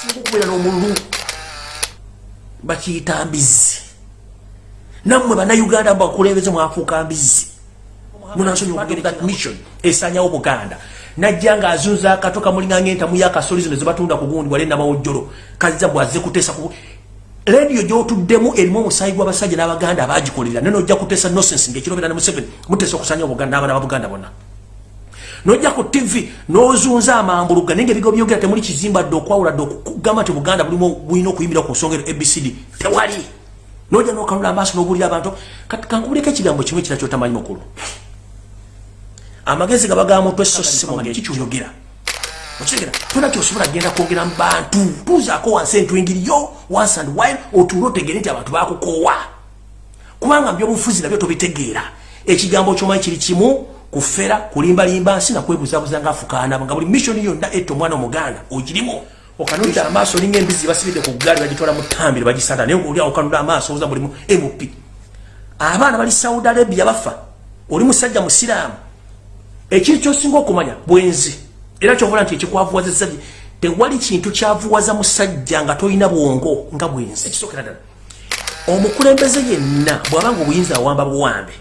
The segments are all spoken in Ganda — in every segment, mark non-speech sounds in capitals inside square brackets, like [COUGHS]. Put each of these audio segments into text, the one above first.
kisinga okubeera n'omululu bakiyita mbizi nammwe bannayuganda bakulembeze mwafuuka mbizi munasonyiwa okugenda mission esanyawo buganda. Najja ng'azunza akato kamulinga ng'entamu y'akasoli zino zebatunda ku gundi wale namawojjolo kazza bwazze kuteesa ku rediyo gy'otuddemu erimu omusaayi gw'abasajja n'abaganda abagikolerera naye nojja kuteesa nonsense ng'ekirobera ne museveni muteesa okusanyawo buganda n'abaana ba buganda bonna nojja ku tv n'ozunza amambuluga naye ngaebigo byogera temuli kizimba dde okwawula dde okugamba nti buganda bulimu bulina okuyimirira ku nsonga ero abcd tewali. Nojja n'okanula amaaso n'obuulira abantu kankubuleko ekigambo kimu ekira kyotamanyi mukulu? Amagezi gabagaa mutwe so simanyi kikyuyogera okitegeera tona kyosobola genda kwogera mu bantu? Tuzaako wansi entwingiriyo once and while otuule otegere nti abantu bakukoowa kubanga mbyobufuzi nabyo tobitegeera. Ekigambo kyomanyi kiri kimu kufera kulimbalimba nsi nakwebuzabuza nga afukaanaba nga buli missioni yonna etta omwana omuganda ogirimu. Okanulira amaaso olinga embizi basibidde ku gaali bagitwala mu tambire bagisanda naye oli okanulira amaaso oza mulimu mp abaana bali saudi arabia bafa. Oli musajja musiraamu. Ekiri kyosinga okumanya bwenzi. Era kyovola nti ekikwavuwaza esajja tewali kintu kyavuwaza musajja nga tolina bwongo nga bwenzi. Ekisookera ddala omukulembeze yenna bw'abanga obuyinza awamba buwambe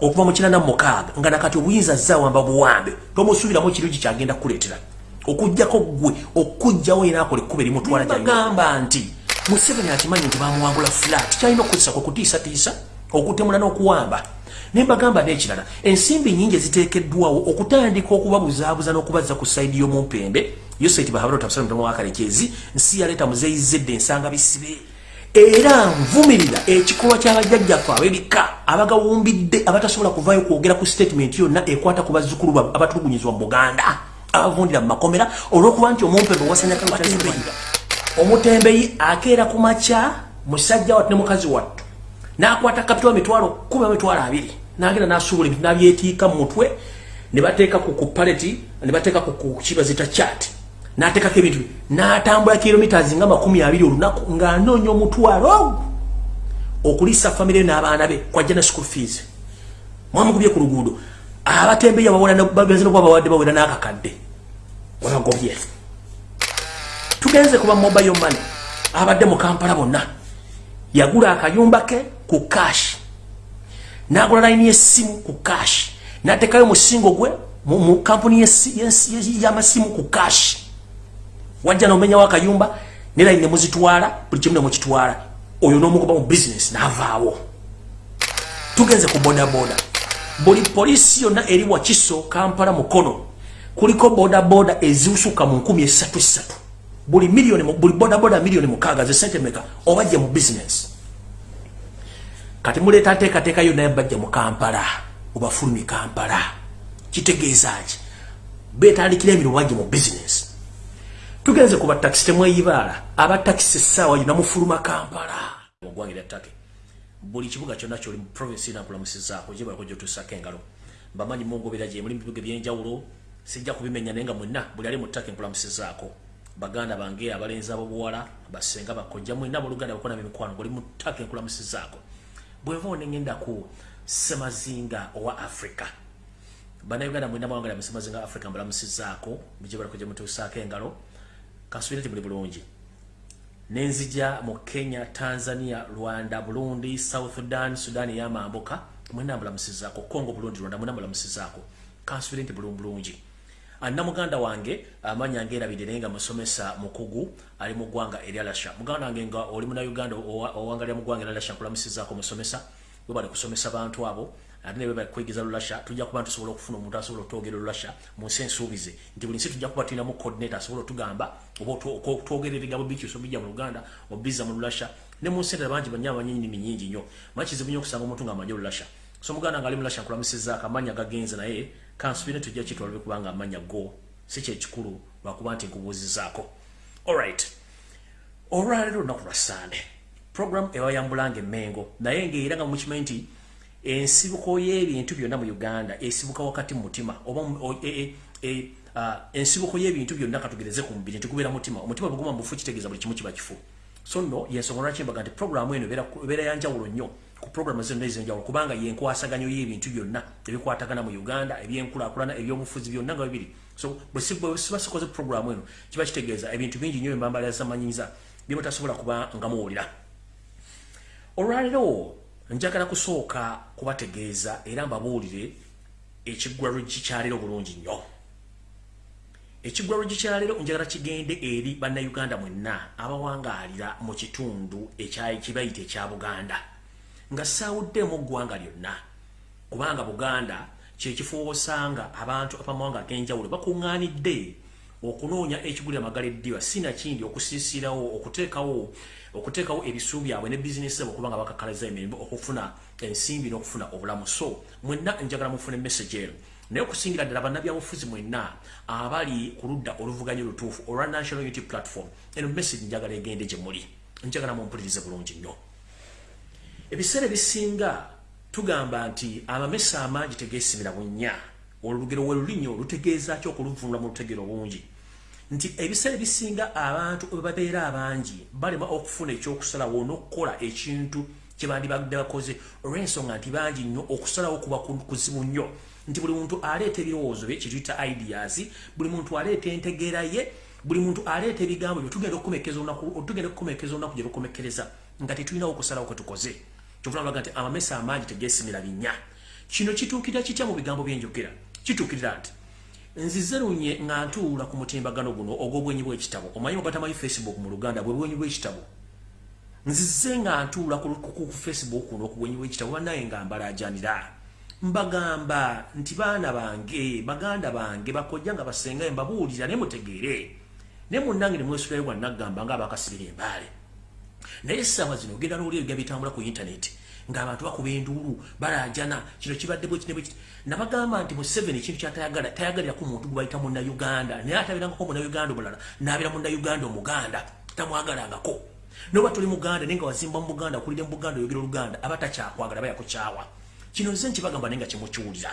okuva mu kinana mukaaga nga nakati obuyinza azze awamba buwambe tomusuubiramu ekirungi kyagenda kukuleetera. Okugjako gwe okujjawo era akola ekkuba erimutwala bagamba nti museveni akimanyi nti bamuwangula flat kyalina okukozesa kwekutiisatiisa okutemula n'okuwamba. Nembagamba nekirala ensimbi nyingi eziteekeddwawo okutandika okubabuzaabuza n'okubazza ku sayidi y'omumpembe yosaiti bahabalotafsaawakalekezi nsi yaleeta muzeyizedde ensanga bisibe era nvumirira ekikolwa kyabajjajjaffe abebika abagawumbidde abatasobola kuvaayo kwogera ku statement yonna ekwata ku bazzukulu abatulugunyizibwa mu buganda abavundira mu makomera olw'okuba nti omumpembe wasanyakatembeyi omutembeyi akeera ku makya musajja wattu ne mukazi wattu n'akwata kapitwa mitwalo kuba mitwalo abiri nagenda nasuubula ebintu nabyetiika mu mutwe ne bateeka ku paleti ne bateeka ku kibazita chat n'ateekako ebintu n'atambula kilomitas nga makumi abiri olunaku ng'anoonya omutwalo okuliisa famire n'abaana be kwajja ne school fees. Mwamugubye ku luguudo. Abatembeya bagenze nokuba bawadde bawera n'akakadde. Wabagobye tugenze kuba mobile money. Abadde mu kampala bonna. Yagula akayumba ke ku kashi nagula layini yesimu ku kashi natekayo musingo gwe mu kampuni yamasimu ku kashi wajja nomenyawo akayumba ne layini nemuzitwala buli kimu nemukitwala oyo nomukuba mu bizinesi navaawo. Tugenze ku bodaboda. Buli polisi yonna eri wakiso kampala mukono kuliko bodaboda eziusuka mu nkumi esatu esatu. Buli milioni buli bodaboda milioni mukaaga ze sente meka obajja mu bizinesi kati muleeta nteekateeka yonna yabajja mu kampala obafulumi kampala. Kitegeeza ki? Betandikira emirimu bajja mu bizinesi tugenze ku batakisi temweyibaala. Abatakisi essaawa yonna mufuluma kampala. Ogwange lya ttake buli kibuga kyonna kyoli mu provinsi nakulamusizaako gyebalako gyotuusako engalo. Mbamanyi mungobera gye muli mu bibuga ebyenjawulo sijja kubimenya naye nga mwenna buli ali mu ttake nkulamusizaako baganda bange abalenzi abobuwala basenga bakojja mwena buluganda bakona bemikwano ngoli mu ttake nkulamusizaako bweva onengenda ku semazinga owa africa. Bannayuganda mwena mwangala mu semazinga africa mbalamusizaako gye mutuusaako engalo kansubire nti muli bulungi. Nenzija mu kenya tanzania rwanda burundi south sudan sudan eyamambuka mwena mbalamusizaako congo burundi rwanda mwena mbalamusizaako kansubire nti bulungi bulungi. Anna muganda wange amanya ngerabire naye nga musomesa mukugu ali mu ggwanga erya lasha muganda wange nga oli muna uganda owangalira mu ggwanga erya lasha nkulamusizaako musomesa. We bali kusomesa bantu abo ate ne bwe kwegiza lulasha tujja kuba tusobola okufuna omuntu asobola otwogera lulasha mu nsi ensuubize. Nti buli nsi tujja kuba tulinamu coordinator asobola otugamba oba twogera ebigambo bikyusa bijja mu luganda obiza mu lulasha. Ne mu nsi endala bangi banya abanyinimi nyingi nnyo. Manyi kizibu nnyo okusanga omuntu nga amanyi olulasha so muganda nga ali mulasha nkulamusizaako amanya gagenze naye kansubire tujja kitwala kubanga amanya go. Si kyekikulu lwakuba nti nkubuuzizaako alright olwaleero olunaku lwa sande program ewayambulanga emmengo naye ngaera nga mukimanyi nti ensibuko y'ebintu byonna mu uganda esibuka wakati mu mutima oba e, e, uh, ensibuko y'ebintu byonna katugereze ku mubiri ntikubeera mutima. Omutima bwe guma mubufu kitegeeza buli kimu kiba kifu. So nno yensonga lwaki mbaga nti programu eno ebeera yanjawulo nnyo ku programu zonna ez'enjawulo kubanga yenkwasaganyo y'ebintu byonna ebikwatagana mu uganda ebyenkulaakulana ebyobufuzi byonna nga bibiri. So bwe siba sikoze programu eno kiba kitegeeza ebintu bingi nnyo byembambalazamanyiza byemutasobola kuba nga muwulira. Olwaleero njagala kusooka kubategeeza era mbabuulire ekiggwalo gikyaleero bulungi nnyo. Ekiggwalo gikyaleero njagala kigende eri bannayuganda mwenna abawangaalira mu kitundu kibayita ekya buganda. Nga saawuddemu ggwanga lyonna kubanga buganda kyekifo osanga abantu abamawanga ag'enjawulo bakuŋŋaanidde okunoonya ekigulira magala eddiba sinakindi okusiisirawo okuteekawo okuteekawo ebisu byabwe ne bizinesi zabo okubanga bakakalaza emirimu okufuna ensimbi n'okufuna obulamu. So mwenna njagala mufuna emessage eno. Naye okusingira ddala bannabyabufuzi mwenna abali ku ludda oluvuganya olutuufu olwa national unity platform eno message njagala egende gye muli. Njagala mumpulirize bulungi nnyo. Ebiseera ebisinga tugamba nti amamesa amangi tegeesimira bunnya olugero we lulinyo lutegeeza ki okuluvunula mu lutegero bungi nti ebiseera ebisinga abantu webabeera abangi balema okufuna ekyokusalawo n'okukola ekintu kyebandibadde bakoze. Olw'ensonga nti bangi nnyo okusalawo kuba kuzibu nnyo. Nti buli muntu aleeta ebirowoozo bye kyetuyita ideas buli muntu aleeta entegeera ye buli muntu aleeta ebigambo byo tugenda okukomekeza olunaku gye lukomekereza nga tetulinawo okusalawo kwe tukoze. Kyovunalaga nti amamesa amangi tegeesimira binnya. Kino kituukirira kitya mu bigambo byenjogera kituukirira nti nzize lunye nga ntuula ku mutimbagano guno ogw'obwenyi bw'ekitabo. Omanyi ogatamanyi facebook mu luganda bwe bwenyi bw'ekitabo? Nzize nga ntuula ku facebook kuno okubwenyi bw'ekitabo bannaye nga mbalajanira. Mbagamba nti baana bange baganda bange bakojja nga basengaye mbabuulira ne mutegeere. Ne munnange ne mwesulayo gwannagamba nga abakasibira embaale naye essaawa zino ogenda n'oli ebigamba bitambula ku intaneti ng'abantu bakuba enduulu balajana kino kibadde bwekine bwekiti nabagamba nti mu seven ekintu kyatayagala tayagaliraku muntu gwe bayita munnauganda naye atabeerangako munnauganda omulala n'abeera munnauganda omuganda tamwagalangako. Noba tuli muganda naye nga wazimba mu buganda okulire mu buganda oyogera oluganda aba takyakwagala bayakukyawa kino nze nkibagamba naye nga kimukiwulira.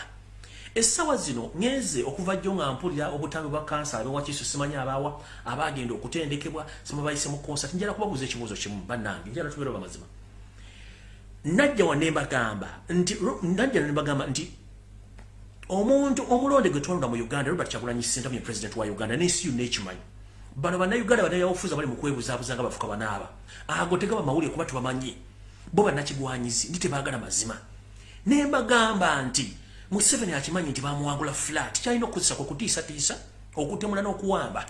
Essaawa zino ŋeze okuva jjo nga mpulira obutambi bwa kansa abewakiiso simanyi abaawa abagenda okutendekebwa simubayise mu konsa tinjala kubabuuza ekibuuzo kimu bannange njala tubeera bamazima najja wanembagamba nti najja nembagamba nti omuntu omulonde gwe twalonda mu uganda robert kyagulanyi sentamu president wa uganda nensi yonna ekimanyi bano bannayuganda banayabufuza bali mukwebuzaabuza nga bafuka banaaba. Ago tegaba mawulire kuba tubamanyi bo bannakigwanyizi ndi tebaagala mazima. Nembagamba nti museveni akimanyi nti bamuwangula flat kyalina okukozesa kwe kutiisatiisa okutemula n'okuwamba.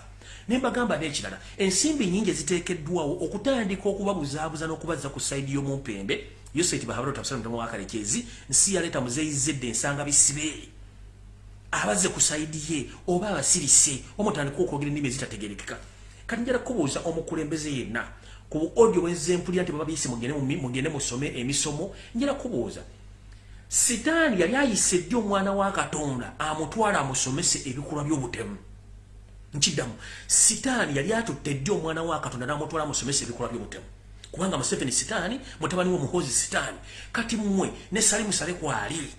Nembagamba n'ekirala ensimbi nyingi eziteekeddwawo okutandika okubabuzaabuza n'okubazza ku sayidi y'omumpembe yoseti bahabalo tabasala mutamu wakalekezi nsi yaleta muzeyizedde ensanga bisibe. Abaze ku saidi ye oba abasirise omutandika okwogera ennimi ezitategerekeka. Kati njala kubuuza omukulembeze yenna ku odio bwenzempulira nti baba biyise mugende musome emisomo njala kubuuza sitaani yali ayise ddi omwana wa katonda amutwala amusomese ebikolwa by'obutemu? Nkiddamu sitaani yali atutte ddi omwana wa katonda n'amutwala amusomese ebikolwa by'obutemu kubanga Museveni sitaani? Mutabani wo muhozi sitaani? Kati mmwe ne Salimu Sale kwali?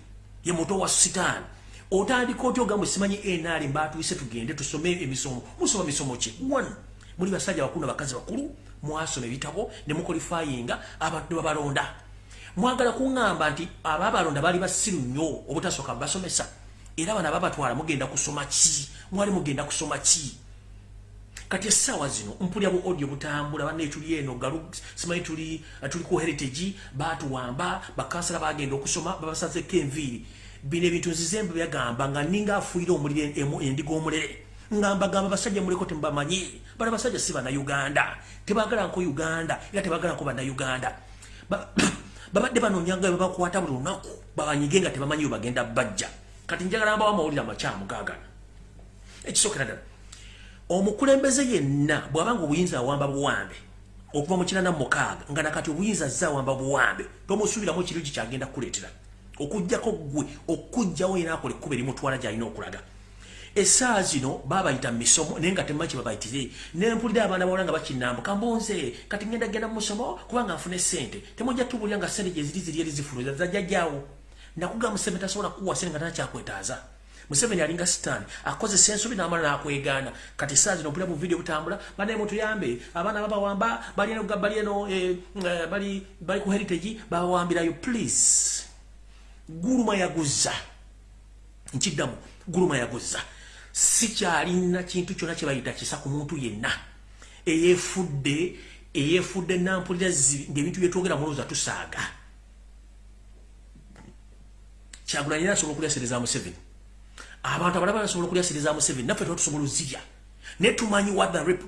Ye muto wa sitaani? Otandika otyo gamwe simanyi enali mbatuyise tugende tusome emisomo. Musoma misomo ki? One. Muli basajja bakulu bakazi bakulu mwasoma ebitabo ne mukolifayinga abantu babalonda. Mwagala kuŋŋamba nti ababalonda bali basiru nnyo obutasooka basomesa. Era bana babatwala mugenda kusoma ki? Mwali mugenda kusoma ki kati essaawa zino mpulya bu audio butambula banne tuli eno galu simanyi tuli tuli ku heritage batuwamba bakansala bagenda okusoma babasazeko enviiri. Bino ebintu nzizembe byagamba nga ninga afuire omulire endiga omulere ngamba gamba basajja muleko tembamanyi bana basajja si bannayuganda tebagala nko uganda era tebagala nko bannayuganda. [COUGHS] Babadde banonyanga babakwata buli lunaku babanyige nga tebamanyi we bagenda bajja. Kati njagala mbawo amawulire amakyamugagana ekisookera ddala omukulembeze yenna bw'abanga obuyinza awamba buwambe okuva mu kinana mukaaga nga nakati obuyinza azze awamba buwambe tomusuubiramu ekiro ki kyagenda kukuleetera okugjako ggwe okugjawo era akola ekkuba erimutwala gy'alina okulaga essaawa zino babayita misomo naye nga temanyi kyebabayitire nempulira abaana bawala nga bakinambuka mbunze kati ngenda genda mu musomo kubanga nfune sente temujja tubulira nga sente gye ziri eri zifuluza zajjajjaawo nakugamba museveni tasobola kukuwa sente nga tanakyakweetaaza museveni alinga sitaani akozesa ensobi n'amala n'akwegaana. Kati saa zino opulira mu vidiyo butambula banaye mutuyambe abaana babawamba bali eno eh, eh, bali ku heritage babawambirayo please guluma yaguza nkiddamu guluma yaguza sikyalina kintu kyona kyebayita kisa ku muntu yenna. Eyefudde eyefudde nampulira ngaebintu byetwogera mulowooza tusaaga. Kyagulanyi era asobola okulyasereza museveni abantu abalaba basobola okulyasereza museveni naffe tuba tusobola ozirya. Naye tumanyi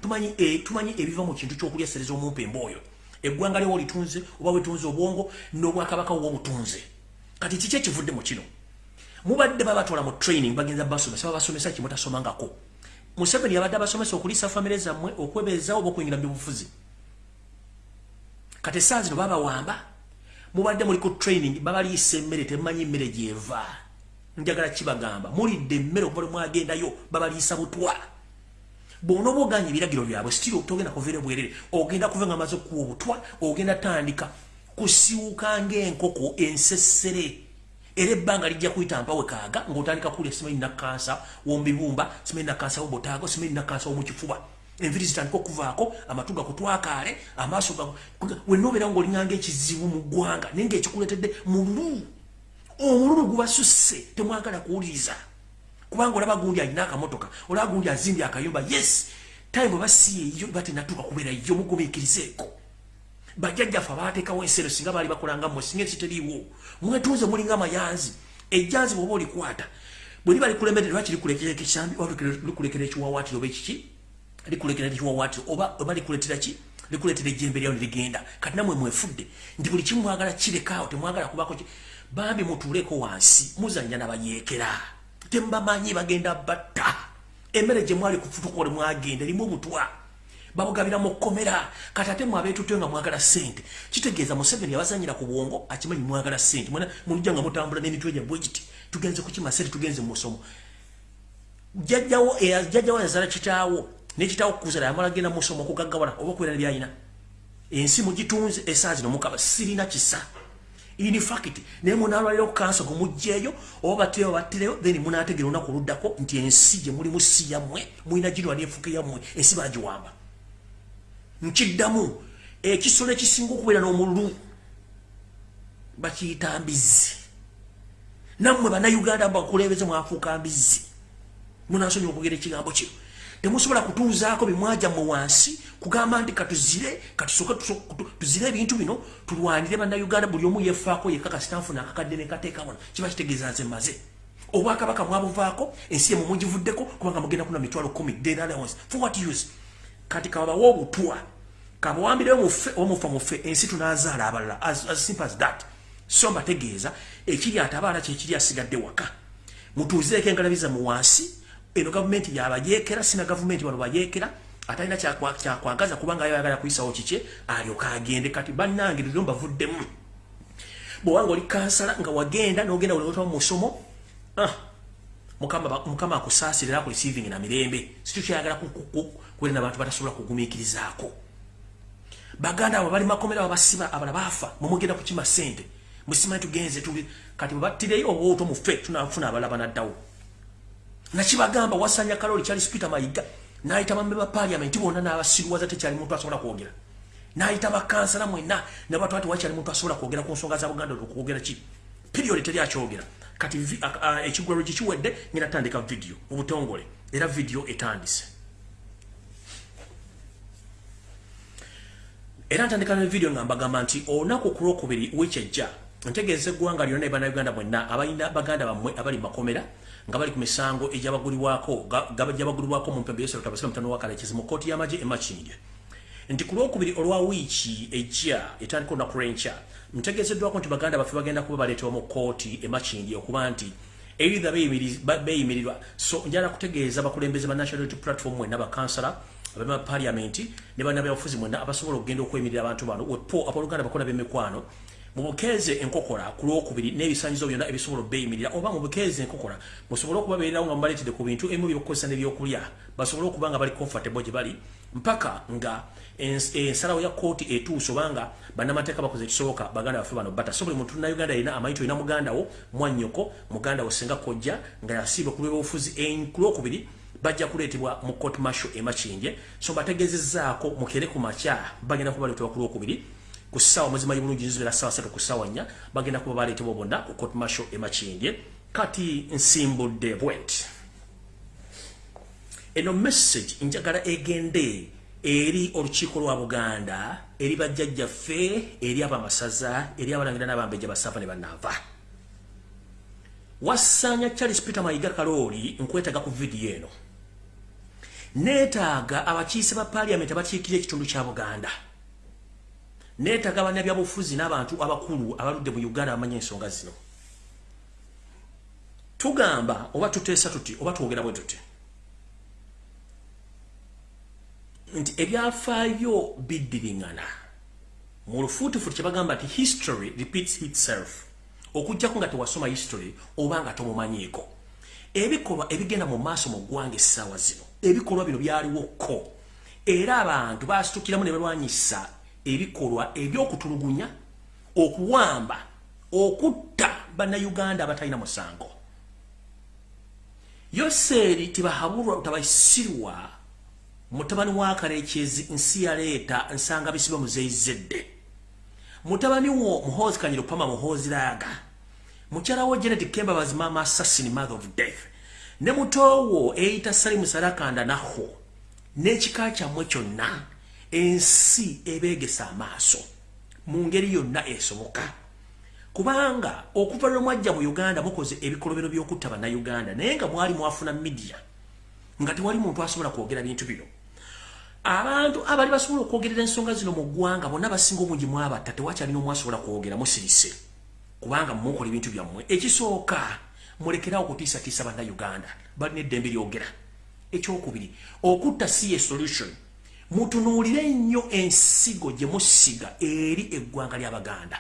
tumanyi eh, ebiva mu kintu kyokulyasereza omumpembe oyo eggwanga lyowa olitunze oba wetunze obwongo n'obwakabaka wobutunze kati kiki ekivudde mu kino? Mubadde babatwala mu training bagenza basomesa babasomesa kimutasomangako museveni yabadde abasomesa okuliisa famire zammwe okwebeezawo oba okuyingira mu byobufuzi kati essaa zino babawamba mubadde muli ku training babaliisa emmere temumanyi emmere gyeva njagala kibagamba mulidde emmere okuva lwemwagendayo babaliisa butwa. Bwona oba oganya ebiragiro byabwe sitiri togenda kuvaire bwerere. Ogenda kuva nga amaze okuwa obutwa ogenda tandika. Kusiwuka ngaenkoko ensesere. Era ebbanga lijja kuyita mpawe kaaga ng'otandika kulya simanyi nakansa womubibumba simanyi nakansa wobotaago simanyi nakansa womukifuba. Enviri zitandika okuvaako amatu gakutwakaale amaaso wenna obeera ngaolinganga ekizibu mu ggwanga naye ngaekikuletedde mululu omululu gubasusse temwagala kuwuliriza. Kubanga olaba gundi alina akamotoka olaba gundi azimbye akayumba yes time basiyeyo batenatuuka kubeera yo mugumiikirizeeko. Bajjajjaffe abateekawo ensero singa baali bakolanga mmwe singa ekiteriiwo mwetuuze mulinga mayanzi ejjanzi bwoba olikwata bwe liba likulemedde lwaki likulekera ekisambi oba likulekera ekiwawaatiro oba ekiki? Likulekera ekiwawaatiro oba oba likuletera ki? Likuletera ejjembe lyawo neligenda kati namwe mwefudde nti buli kimu mwagala kirekaawo temwagala kubako bambi mutuuleko wansi muzanya nabayeekera tembamanyi bagenda batta. Emmere gye mwali kufutukole mwagenda erimu obutwa. Babugabira mu kkomera. Kati ate mwabeetutyo nga mwagala ssente kitegeeza museveni yabazanyira ku bwongo akimanyi mwagala ssente. Mwena mulujja nga mutambula n'emitwe gyabwe giti? Tugenze kukimasere tugenze mu musomo. Jjajjawo jjajjawo yazala kitaawo nekitaawo kukuzala yamala genda mu musomo okugaggawala oba okubeera nebyayina ensi mugitunze esaazi nomukaba sirina kisa in fact naye munalwalira okukansa gumugjeeyo oba bateyo battireyo then munategera olunaku oluddako nti ensi gye mulimu si yammwe mulina girwala enfuka yammwe ensi bagiwamba nkiddamu ekisolo ekisinga okubeera n'omululu bakiyita mbizi nammwe bannayuganda bakulembeze mwafuuka mbizi munasonyi okugera ekigambo kino. Temusobola kutuuzaako bimwaja mu wansi kugamba nti katuzire katusooke tuzire ebintu bino tulwanire bannayuganda buli omu yefaako yekakasitanfuna akakadde nekateekamuna kiba kitegeeza nze maze obwakabaka mwabuvaako ensi yemwe mugivuddeko kubanga mugenda kuna mitwalo kumi denallowance for what use? Kati kababawa obutwa. Kabawambire omufa mufe ensi tunazaala abalala. As, as simple as that. So mbategeeza ekiri ate abaana kyekiri asigadde waka. Mutuuzireeko engalabiza mu wansi eno gavumenti yabayeekera sina gavumenti bano bayeekera atalina kyakwagaza kubanga ayagala kuyisawo kikye alyoka agende. Kati bannange lero mbavuddemu bwewanga oli kansala nga wagenda nogenda wulota musomo ah, mukama akusaasira era ku receiving na mirembe. Situkyayagala kukwera nabantu batasobola kugumiikirizaako. Baganda abo bali makomera babasiba abala baafa. Mumugenda kukima sente musimanyi tugenze kati bwebattireyo obwoto mufe tunafuna abala banaddawo. Nakibagamba wasanya kaloli kyali spita mayiga nayita bambe ba parliament bonna n'abasirwaza tekyali muntu asobola kwogera nayita bakansala mwenna nabatwa ati wakyali muntu asobola kwogera ku nsonga za buganda okwogera ki period teri akyogera kati ekigwero gikiwedde ngina tandika video obutongole. Era video etandise era ntandika ne video nga mbagamba nti olunaku ku lwokubiri wekyajja ntegeeza eggwanga lyonna ebanauganda mwenna abalina baganda bammwe abali makomera nga bali ku misango egyabagulibwako gyabagulibwako mu mpembe yesero tabasira mutano wa kalekezi mu kooti y'amagye emakindye nti ku lwokubiri olwa wiiki ejja etandika olunaku lwenkya ntegeezeddwako nti baganda baffe bagenda kuba baleetebwa mu kooti emakindye okuba nti eritha beeyimirirwa. So njala kutegeeza bakulembeze ba national unity platform mwenna bakansala abama paliamenti ne bannabyabufuzi mwenna abasobola okugenda okwemirira abantu bano. Wepo abaluganda bakola b'emikwano mubukeze enkokola ku lwokubiri n'ebisanyizo byonna ebisobola obeeyimirira oba mubukeze enkokola musobole okubabeererawo nga mubaletedde ku bintu emu byokukozesa n'ebyokulya basobole okuba nga bali comfortable gye bali mpaka nga ensalawo ya kooti etuuse obanga bannamateeka bakoze ekisoboka baganda baffe bano bata. Buli muntu nauganda alina amayito olina mugandawo mwannyoko mugandawo singa kojja nga yasiibwa ku lw'obufuzi kulwokubiri bajja kuleetebwa mu court marshal emakinje so bategezezaako mukere ku makya bagenda kuba baleetebwa ku lwokubiri ku ssaawa muzimanyi bulungi nzibeera ssaawa satu ku ssaawa nnya bagenda kuba baleetebwa bonna ku court marshal emakinje kati nsimbudde bwet eno message njagala egende eri olukiiko lwa buganda eri bajjajjaffe eri abamasaza eri abalangira n'abambejja basava ne banaava. Wassanya charles peter mayiga kalooli nkwetaga ku vidiyo eno. Neetaaga abakiise ba paliamenti abakiikira ekitundu kya buganda neetaaga bannabyabufuzi n'abantu abakulu abaludde mu uganda bamanya ensonga zino. Tugamba oba tuteesa tuti oba twogera bwe tuti nti ebyafaayo biddiringana. Mu lufuutifuti kye bagamba nti history repeats itself. Okugjako nga tewasoma history oba nga tomumanyiiko. Ebikolwa ebigenda mu maaso mu ggwanga essaawa zino ebikolwa bino byaliwoko era abantu basitukiramu ne balwanyisa ebikolwa ebyokutulugunya okuwamba okutta bannayuganda abatalina musango. Yoseeri tibahabulwa tabaisirwa mutabani wa kalekyezi nsi yaleeta nsanga bisiba muzeyizedde mutabani wo muhozi kanyiro pama muhozi laga mukyala wo janet kemba bazimama assassin mother of death. Ne mutowo eyita sali musarakanda naho n'ekika kyammwe kyonna ensi ebeegesa amaaso mu ngeri yonna esoboka. Kubanga okuva lwe mwajja mu uganda mukoze ebikolobero by'okutta bannayuganda naye nga mwali mwafuna midiya nga tewali muntu asobola kwogera bintu bino. Abantu abali basobola okwogerera ensonga zino mu ggwanga bonna basinga obungi mwabata tewakyalina omu asobola kwogera musirise. Kubanga mukola ebintu byammwe. Ekisooka mulekerawo okutiisatiisa bannayuganda balina eddembe lyogera. Ekyokubiri okutta si ye solution mutunuulire nnyo ensigo gye musiga eri eggwanga ly'abaganda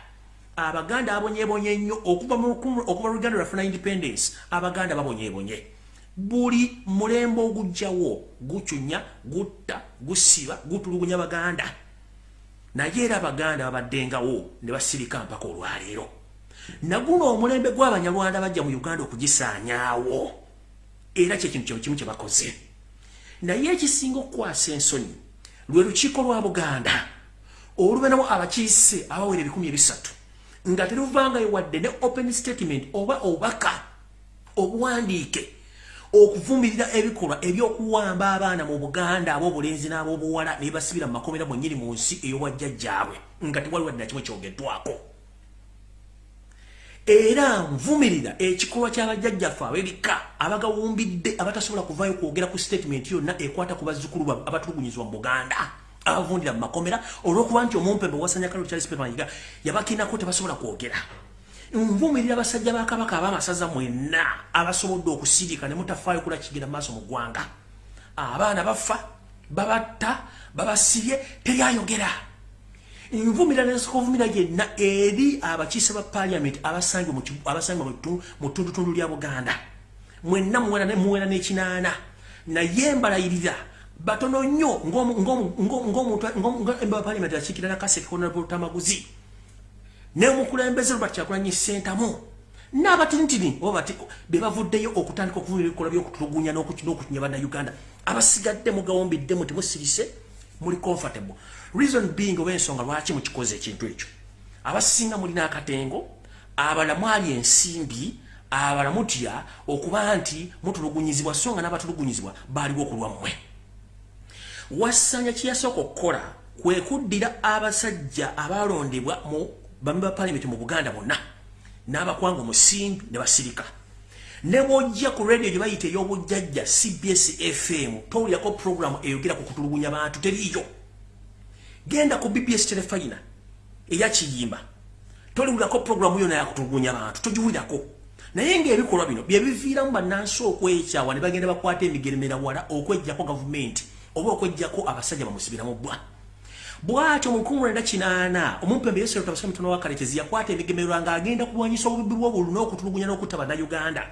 abaganda abonyebonye nnyo okuva okuva luganda lwafuna independence abaganda babonyebonye. Buli mulembe ogujjawo gucunya gutta gusiba gutulugunya baganda. Naye era abaganda babaddengawo ne basirika mpaka olwaleero. Naguno omulembe gw'abanyarwanda bajja mu uganda okugisaanyaawo. Era kyekintu kimu kye bakoze. Naye ekisinga okukwasa ensonyi lwe lukiiko lwa buganda. Olubenamu abakiise abawera ebikumi ebisatu nga teruvangayo wadde ne open statement oba obubaka obuwandiike okuvumirira ebikolwa ebyokuwamba abaana mu buganda ab'obulenzi n'ab'obuwala ne basibira mu makomera mwennyini mu nsi ey'obwajjajjaabwe nga tewali wadde nakimu kyogeddwako era nvumirira ekikolwa ky'abajjajjaffe ab'ebika abagawumbidde abatasobola kuvaayo kwogera ku statement yonna ekwata ku bazzukulu abatulugunyizibwa mu buganda abavundira mu makomera olw'okuba nti omumpembe owasanya kalo charles pemanyiga yabakinako tebasobola kwogera. Nvumirira basajja ba kabaka abamasaza mwenna abasobodde okusirika ne mutafaayo kula kigenda maaso mu ggwanga. Abaana bafa babatta babasibye teryayogera nvumirira nesooka ovumira yenna eri abakiise ba paliament abasangibwa mu ttundutundu lya buganda. Mwenna muwera n'ekinaana naye mbalayirira batono nnyo ng'omuntu paliament akiikira nakaseke honorable tamaguzi. Nemukulembeze lubati kyakulanyi sentamu n'abatintini oba bati be bavuddeyo okutandika okuvuma ebikola byokutulugunya n'okukinya bannayuganda abasigadde mugawombiddemu temusirise muli comfortable. Reason being oba ensonga lwaki mukikoze ekintu ekyo? Abasinga mulina akatengo abala mwali ensimbi abala mutya okuba nti mutulugunyizibwa so nga n'abatulugunyizibwa baaliwo okulwammwe wasanya kyeyasooka okukola kwe kuddira abasajja abalondebwa mu bambi ba parliament mu buganda bonna n'abakwanga omusimbi ne basirika ne bwojja ku radio gye bayita ey'obujjajja cbs fm towulyako programu eyogera ku kutulugunya bantu teriiyo. Genda ku bbs telefayina eyakiyimba toliwulirako programu yona yakutulugunya bantu togiwulirako. Naye ngaebikolwa bino byebiviiramu bannansi okwekyawa ne bagenda bakwata emigeremera wala okwejjako gavumenti oba okwejjako abasajja bamusibiramu bbwa. Bwatyo mu nkumi mwenda kinaana omumpembe yesu tabasika mitono wa kaletezi yakwata ebigemererwa ng'agenda kulwanyisa obubi bw'obulu n'okutulugunya n'okutta bannayuganda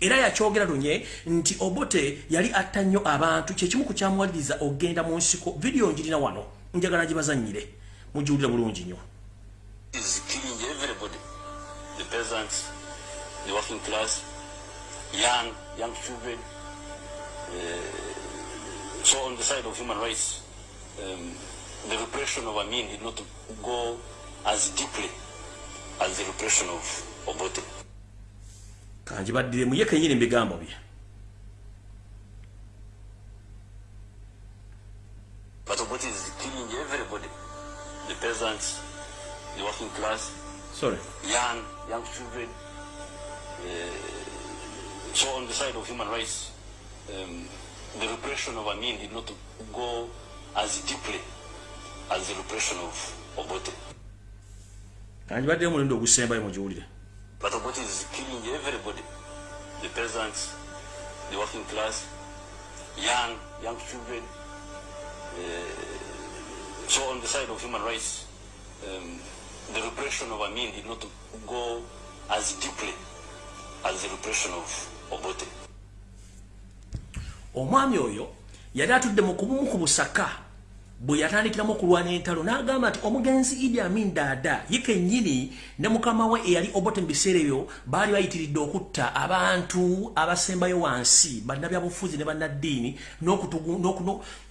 era yakyogera lunye nti obote yali atta nnyo abantu kyekimu ku kyamuwaliriza ogenda mu nsiko vidiyo njirina wano njagala gibazanyire mugiwulira bulungi nnyo young, young children. Uh, so on the side of human rights, um, the repression of Amin did not go as deeply as the repression of Obote. Kanji baddire muye kenyini mbigambo bye But Obote is killing everybody. The peasants, the working class, sorry young, young children. Uh, so on the side of human rights, um, the repression of Amin did not go as deeply as the repression of Obote. kanji baddire mulundi ogusembayo mugiwulire But Obote is killing everybody. The peasants, the working class, young, young children. Uh, so on the side of human rights, um, the repression of Amin did not go as deeply as the repression of Obote. omwami oyo yali atudde mu kubumu ku busaka bwe yatandikiramu okulwana entalo n'agamba nti omugenzi idi amin daada ye kennyini ne mukama we eyali obote mu biseera ebyo baali bayitiridde okutta abantu abasembayo wansi bannabyabufuzi ne bannaddiini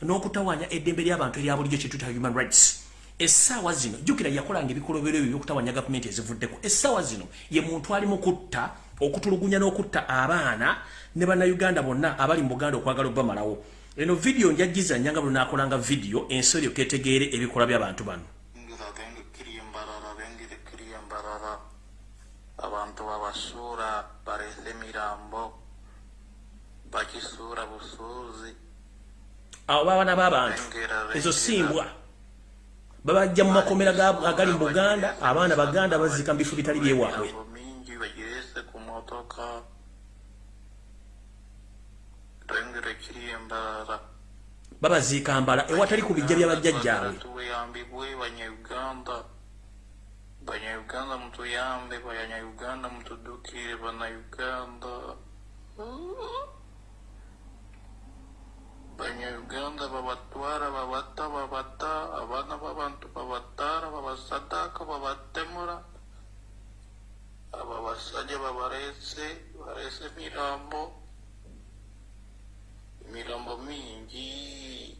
n'okutawanya eddembe ly'abantu erya bulijjo kyetuta human rights. Essaawa zino jjukira yakolanga ebikolobero ebyo byokutawanya gavumenti ezivuddeko. Essaawa zino ye muntu ali mu kutta okutulugunya n'okutta abaana ne bannayuganda bonna abali mu buganda okwagala obbamalawo eno vidiyo njajjiza nyanga buli nakolanga vidiyo ensi eryo ketegeere ebikola by'abantu bano. Abantu babasuura balese emirambo bakisuura busuuzi. Abo babaana b'abantu ezo simbwa babajja mu makomera agali mu buganda abaana baganda bazika mu bifo bitali byewaabwe mingi bagirese ku motoka babaziika mbala ewatali ku bijja banyayuganda. Banyayuganda mutuyambe banyayuganda mutudukire bannayuganda. Banyayuganda babatwara babata babata abaana b'abantu babatara babasadaka babatemura aba basajja babarese barese emirambo mirambo mingi.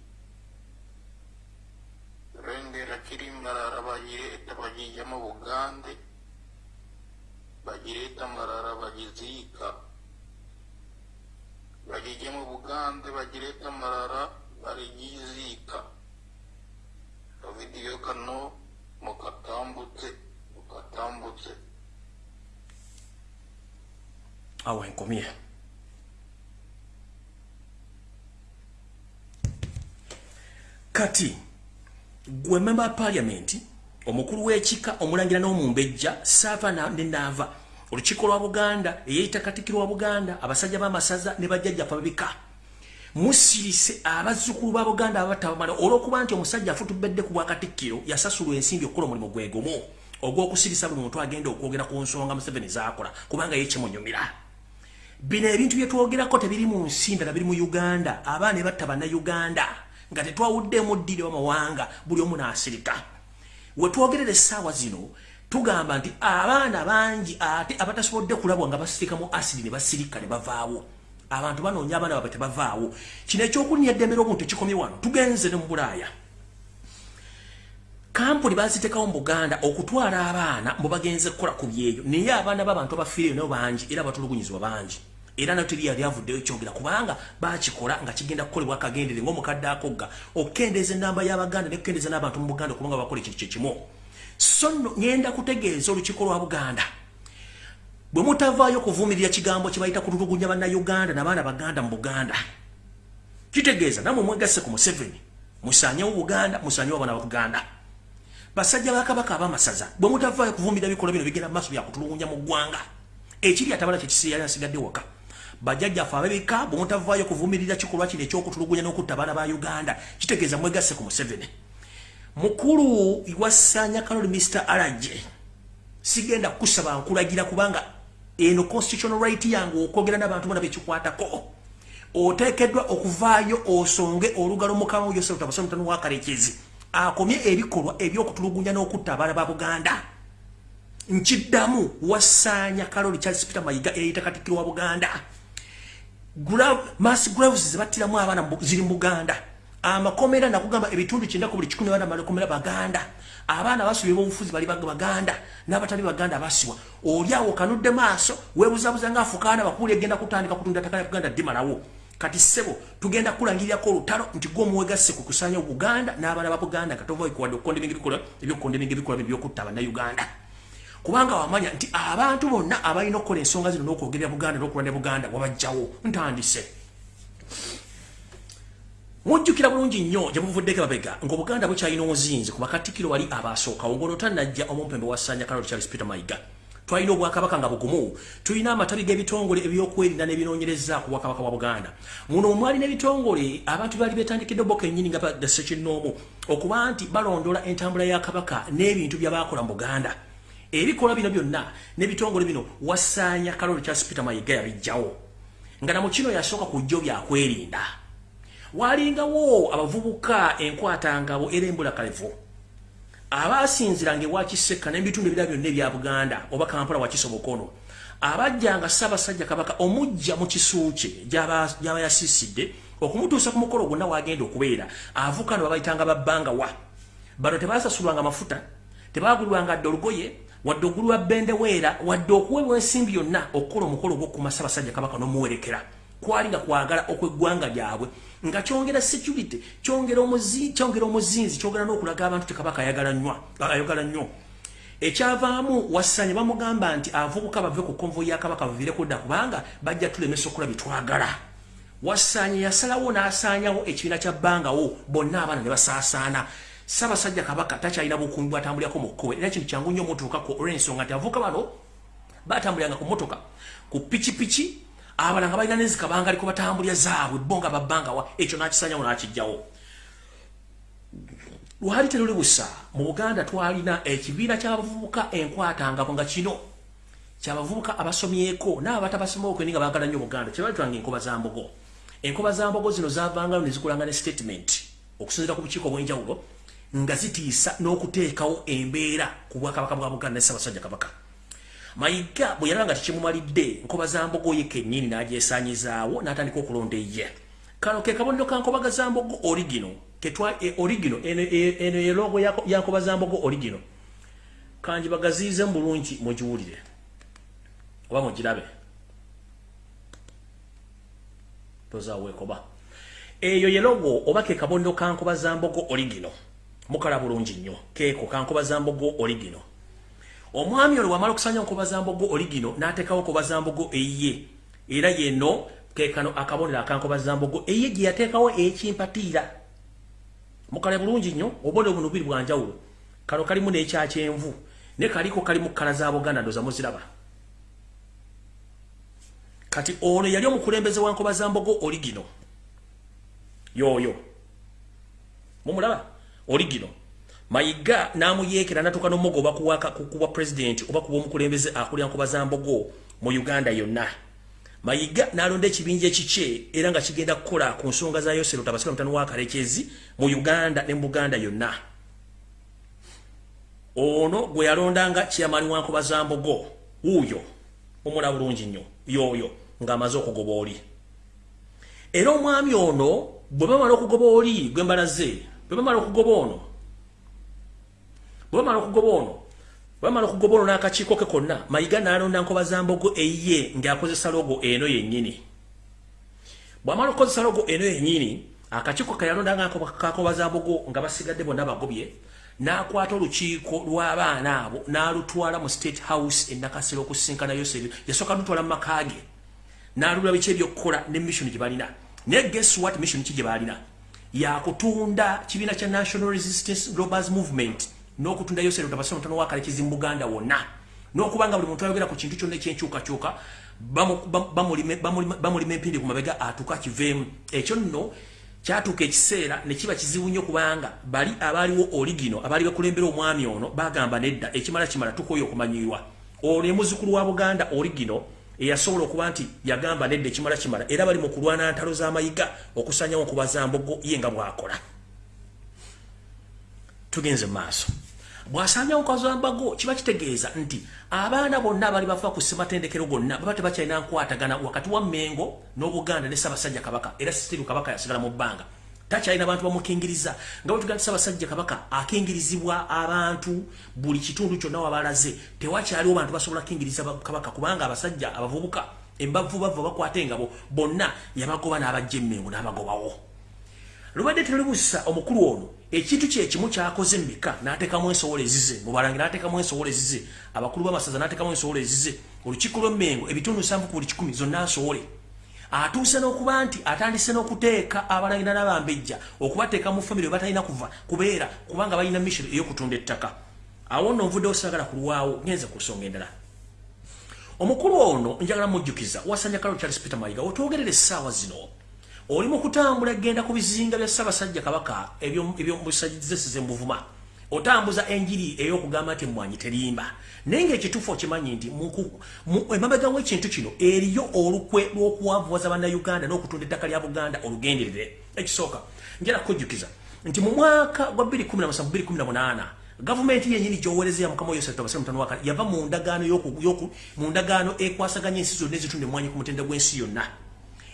Rengera kirimbarara bagireta bagijyamo bugande. Bagireta mbarara bagizika. Bagijyamo bugande bagireta mbarara barigizika. Kavidiyo kano mukatambutse mukatambutse. Awe nkomiye kati gwe memba paliamenti omukulu w'ekika omulangira n'omumbejja saava nenaava olukiiko lwa buganda eyeyita katikiro wa buganda abasajja b'amasaza ne bajjajjafa babika. Musirise abazzukulu ba buganda abatabamala olw'okuba nti omusajja afutubedde ku bwakatikkiro yasasulwa ensimbi okukola omulimu gwegumu ogw'okusirisa buli muntu agenda okwogera ku nsonga museveni zakola kubanga ye kimunyumira. Bino ebintu byetwogerako tebiri mu nsi ndala biri mu uganda abaana batta bannayuganda nga tetwawuddemu ddiri wamawanga buli omu n'asirika. Wetwogerera essaawa zino tugamba nti abaana bangi ate abatasobodde kulabwa nga basirika mu asidi ne basirika ne bavaawo. Abantu banoonya abaana baabwe tebavaawo. Kino ekyokunya eddemera obuntu ekikomye wano tugenze ne mu bulaaya. Kampuni bazitekawo mu buganda okutwala abaana mbu bagenze kukola ku byeyo. Naye abaana b'abantu abafiireyo nabo bangi era batulugunyizibwa bangi era nateri yali avuddeyo kyogera kubanga bakikola nga kigenda kukolebwa akagendere ngaomukadde akogga okukendeeza enamba y'abaganda nekukendeeza n'abantu mu buganda okulunga bakola ekyo kyekimu so nno ngenda kutegeeza olukiiko lwa buganda. Bwe mutavaayo okuvumirira kigambo kye bayita kutulugunya bannayuganda n'abaana baganda mu buganda kitegeeza namwe mwegasse ku museveni musanyewo buganda musanyewo abaana ba buganda. Basajja bakabaka abamasaza bwe mutavaayo okuvumirira bikola bino bigenda maaso byakutulugunya mu ggwanga ekiri atabala kyekiseera asigadde waka bajjajjaffe ababika bwe mutavaayo okuvumirira kikolwa kino ekyokutulugunya n'okutta abaana ba uganda kitegeeza mwegasse ku museveni. Mukulu wasanya kaloli mr alaje sigenda kusaba nkulagira kubanga eno constitutional right yange okwogera n'abantu bona bekikwatako oteekeddwa okuvaayo osonge olugalo mukama yoserutabasomutano wakarekezi akomye ebikolwa ebyokutulugunya n'okutta abaana ba buganda. Nkiddamu wasaanya kaloli charles peter mayiga eyita katikkiro wa buganda mass graves zebattiramu abaana ziri mu buganda. Amakomera nakugamba ebitundu kyenda ku buli kikumi abaana balikomera baganda. Abaana basubira obufuzi bali baganda n'abatali baganda abasiwa oli awo kanudde maaso weebuzabuza ngaafukaana bakuli egenda kutandika kutunda ttaka ya buganda ddimalawo. Kati ssebo tugenda kulangirirako olutalo nti gwe omuwegasse ku kusanya obuganda n'abaana ba buganda katova ikuwadde okukonda ebingi bikolwa ebyokukonda ebingi bikolwa byokutta bannayuganda kubanga wamanya nti abantu bonna abalina okukola ensonga zino n'okwogerera buganda n'okulwanya buganda wabajjawo. Ntandise. Mujjukira bulungi nnyo gye muvuddeko babega ng'obuganda bukyalina omuzinzi ku bakatikiro wali abaasookawo ng'onotanajja omumpembe wasanya kalolo charles peter mayiga. Twalina obwakabaka nga bugumu tulina amatabi g'ebitongole ebyokwerinda n'ebinoonyereza ku bwakabaka bwa buganda. Muno omwali n'ebitongole abantu baali betandikidde boka ennyini nga basekinnoomu okuba nti balondola entambula ya kabaka n'ebintu byabakola mu buganda ebikola bino byonna n'ebitongole bino wasaanya kalolo charles peter mayiga yabijjawo nga na mu kino yasooka ku jjo byakwerinda walingawo abavubuka enkwatangabo era embula kalevu. Abasinziranga ewakiseka n'ebitundu ebirala byonna ebya buganda oba kampala wakisobokono abajjanga ssaabasajja kabaka omujja mu kisu kye gy'aba yasiisidde okumutuusa ku mukolo gwonna wagenda okubeera avuka no babayitanga babbanga wa. Bano tebasasulwanga mafuta tebagulwanga dde olugoye wadde ogulwa bendeweera wadde okuweebwa ensimbi yonna okukola omukolo ogw'okukuma ssaabasajja kabaka n'omuwerekera. Kwali nga kwagala okweggwanga lyabwe. Nga kyongera security kyongera omuzi kyongera omuzinzi n'okulaga abantu tekabaka ayagala nnyo. Ekyavaamu wasanye bamugamba nti avubuka bave ku konvo ya kabaka bavire kudda kubanga bajja tulemesa okola bitwagala wasanye yasalawo n'asaanyawo ekibiina kya bbangawo bonna abaana ne basaasaana ssaabasajja kabaka takyalina bukungu bwatambulirako mu kkowe era kintu kyangu nnyo omutuukako olw'ensonga nti avubuka bano batambuliranga ku motoka ku pikipiki abalanga balina nezikabanga aliko batambulya zaabwe bo nga babbangawa ekyo nakisanyawo nakijjawo lwali teruli busa mu buganda twalina ekibiina kyabavubuka enkwatangabo nga kino. Kyabavubuka abasomyeko naaba batabasomeoko ni nga bagala nnyo buganda kyebalitwanga enkoba za mbogo. Enkoba za mbogo zino zavangayo nezikolanga ne statement okusinzira ku bukiiko obwenjawulo nga zitiisa n'okuteekawo embeera ku bwakabaka bwa buganda ne ssaabasajja kabaka. Mayiga bwe yalaba nga tekimumalidde nkoba za mbogo ye kennyini n'agyesaanyizaawo n'atandika okulonda eye kano ke kabonero ka nkobaga za mbogo origino e origino eno eno ye logo ya nkoba za mbogo origino. Kanji bagaziize mu bulungi mugiwulire oba mugirabe. Tozaawo ekoba eyo ye logo oba ke kabonero ka nkoba za mbogo origino mukala bulungi nnyo. Keeko ka nkoba za mbogo origino omwami olwo wamala okusanya nkoba za mbogo oligino n'ateekawo nkoba za mbogo eyiye era yeno kekano akabonero akankoba za mbogo eyiye gye yateekawo ekimpatiira. Mukale bulungi nnyo obubonero buno bubiri bwanjawulo kano kalimu n'ekyakyenvu ne kaliko kalimu kkala za buganda ndoza muziraba. Kati ono yali omukulembeze wa nkoba za mbogo oligino. Yooyo. Mumulaba oligino mayiga namuyekera natuka nomogo oba kuwaka kukuwa president oba kuba omukulembeze akulira nkuba za mbogo mu uganda yonna. Mayiga nalonda ekibinja ekikye era nga kigenda kukola ku nsonga za yosero tabasika mutano wa kalekezi mu uganda ne buganda yonna. Ono gwe yalondanga chairman wa nkuba za mbogo wuuyo omula bulungi nnyo yoyo ng'amaze okugoba oli. Era omwami ono bwe bamala okugoba oli gwe mbalaze bwe bamala okugoba ono bwamala okugoba ono bwamala okugoba ono n'akakiiko ke konna mayiga n'alonda nkoba za mbogo eyiye ng'akozesa logo eno yennyini. Bw'amala okukozesa logo eno yennyini akakiiko ke yalonda ngakakoba za mbogo nga basigadde bonna bagobye n'akwata olukiiko lw'abaana abo n'alutwala mu state house enakasiro okusinkana yoseri yasooka lutwala mu maka ge n'alula biki ebyokukola ne mission gye balina. Naye guess what mission ki gye balina yakutunda kibiina kya national resistance globals movement n'okutunda yosero tabasoma mutano wakale kizimu buganda wonna n'okubanga buli muntu ayogera ku kintu kyonna ekyenkyukakyuka bamulima empindi ku mabega atuuka kiveemu. Ekyo nno kyatuuka ekiseera ne kiba kizibu nnyo kubanga bali abaaliwo oligino abaali bakulembera omwami ono bagamba nedda ekimala kimala tukoyo okumanyirwa. Oli muzukulu wa buganda origino eyasobola okuba nti yagamba nedda ekimala kimala era bali mu kulwana ntalo z'amayiga okusanyawo okubaza mbogo ye nga bw'akola. Tugenze mu maaso. Bw'asanyawo kazambago kiba kitegeeza nti abaana bonna abali bava ku ssematendekero gonna baba tebakyalina nkwatagana wakati wa mengo n'obuganda ne ssaabasajja kabaka era sitiru kabaka yasigala mu bbanga takyalina bantu bamukingiriza. Nga bwetugaa ssaabasajja kabaka akingirizibwa abantu buli kitundu kyonna wabalaze tewakyaliwo bantu basobola kukingiriza kabaka kubanga abasajja abavubuka embavu bava bakwata engabo bonna yabagoba n'abajja emmengo n'abagobawo. Lubadde terulibusa omukulu ono ekintu kyekimu kyakoze mubika n'ateekamu ensowola ezize mubalange n'ateekamu ensowola ezize abakulu b'amasaza n'ateekamu ensowola ezize olukiiko lw'emmengo ebitundu nsanvu ku buli kikumi zonna nsowole atuuse n'okuba nti atandise n'okuteeka abalangira n'abambejja okubateeka mu famire webatalina kuva kubeera kubanga balina mission ey'okutunda ettaka. Awo nno nvuddewo saagala kulwawo ngenze ku nsonga endala. Omukulu ono njagala mujjukiza wasanja kalo charles peter mayiga otwogerera essaawa zino. Oli mu kutambula genda ku bizinga bya ssaabasajja kabaka ebyomusajjizesize mubuvuma otambuza enjiri ey'okugamba nti mmwanyi terimba. Naye ngaekituufu okimanyi nti emabega w'ekintu kino eriyo olukwe lw'okuwavuwaza bannayuganda n'okutunda ettaka lya buganda olugenderere. Ekisooka njala kukujjukiza nti mu mwaka gwa 2017 gavumenti yenyini gyowereza ya mukama yosetabasmutano yava mu ndagaano ekwasaganya ensi zonna ezitunda emwanyi ku mutenda gw'ensi yonna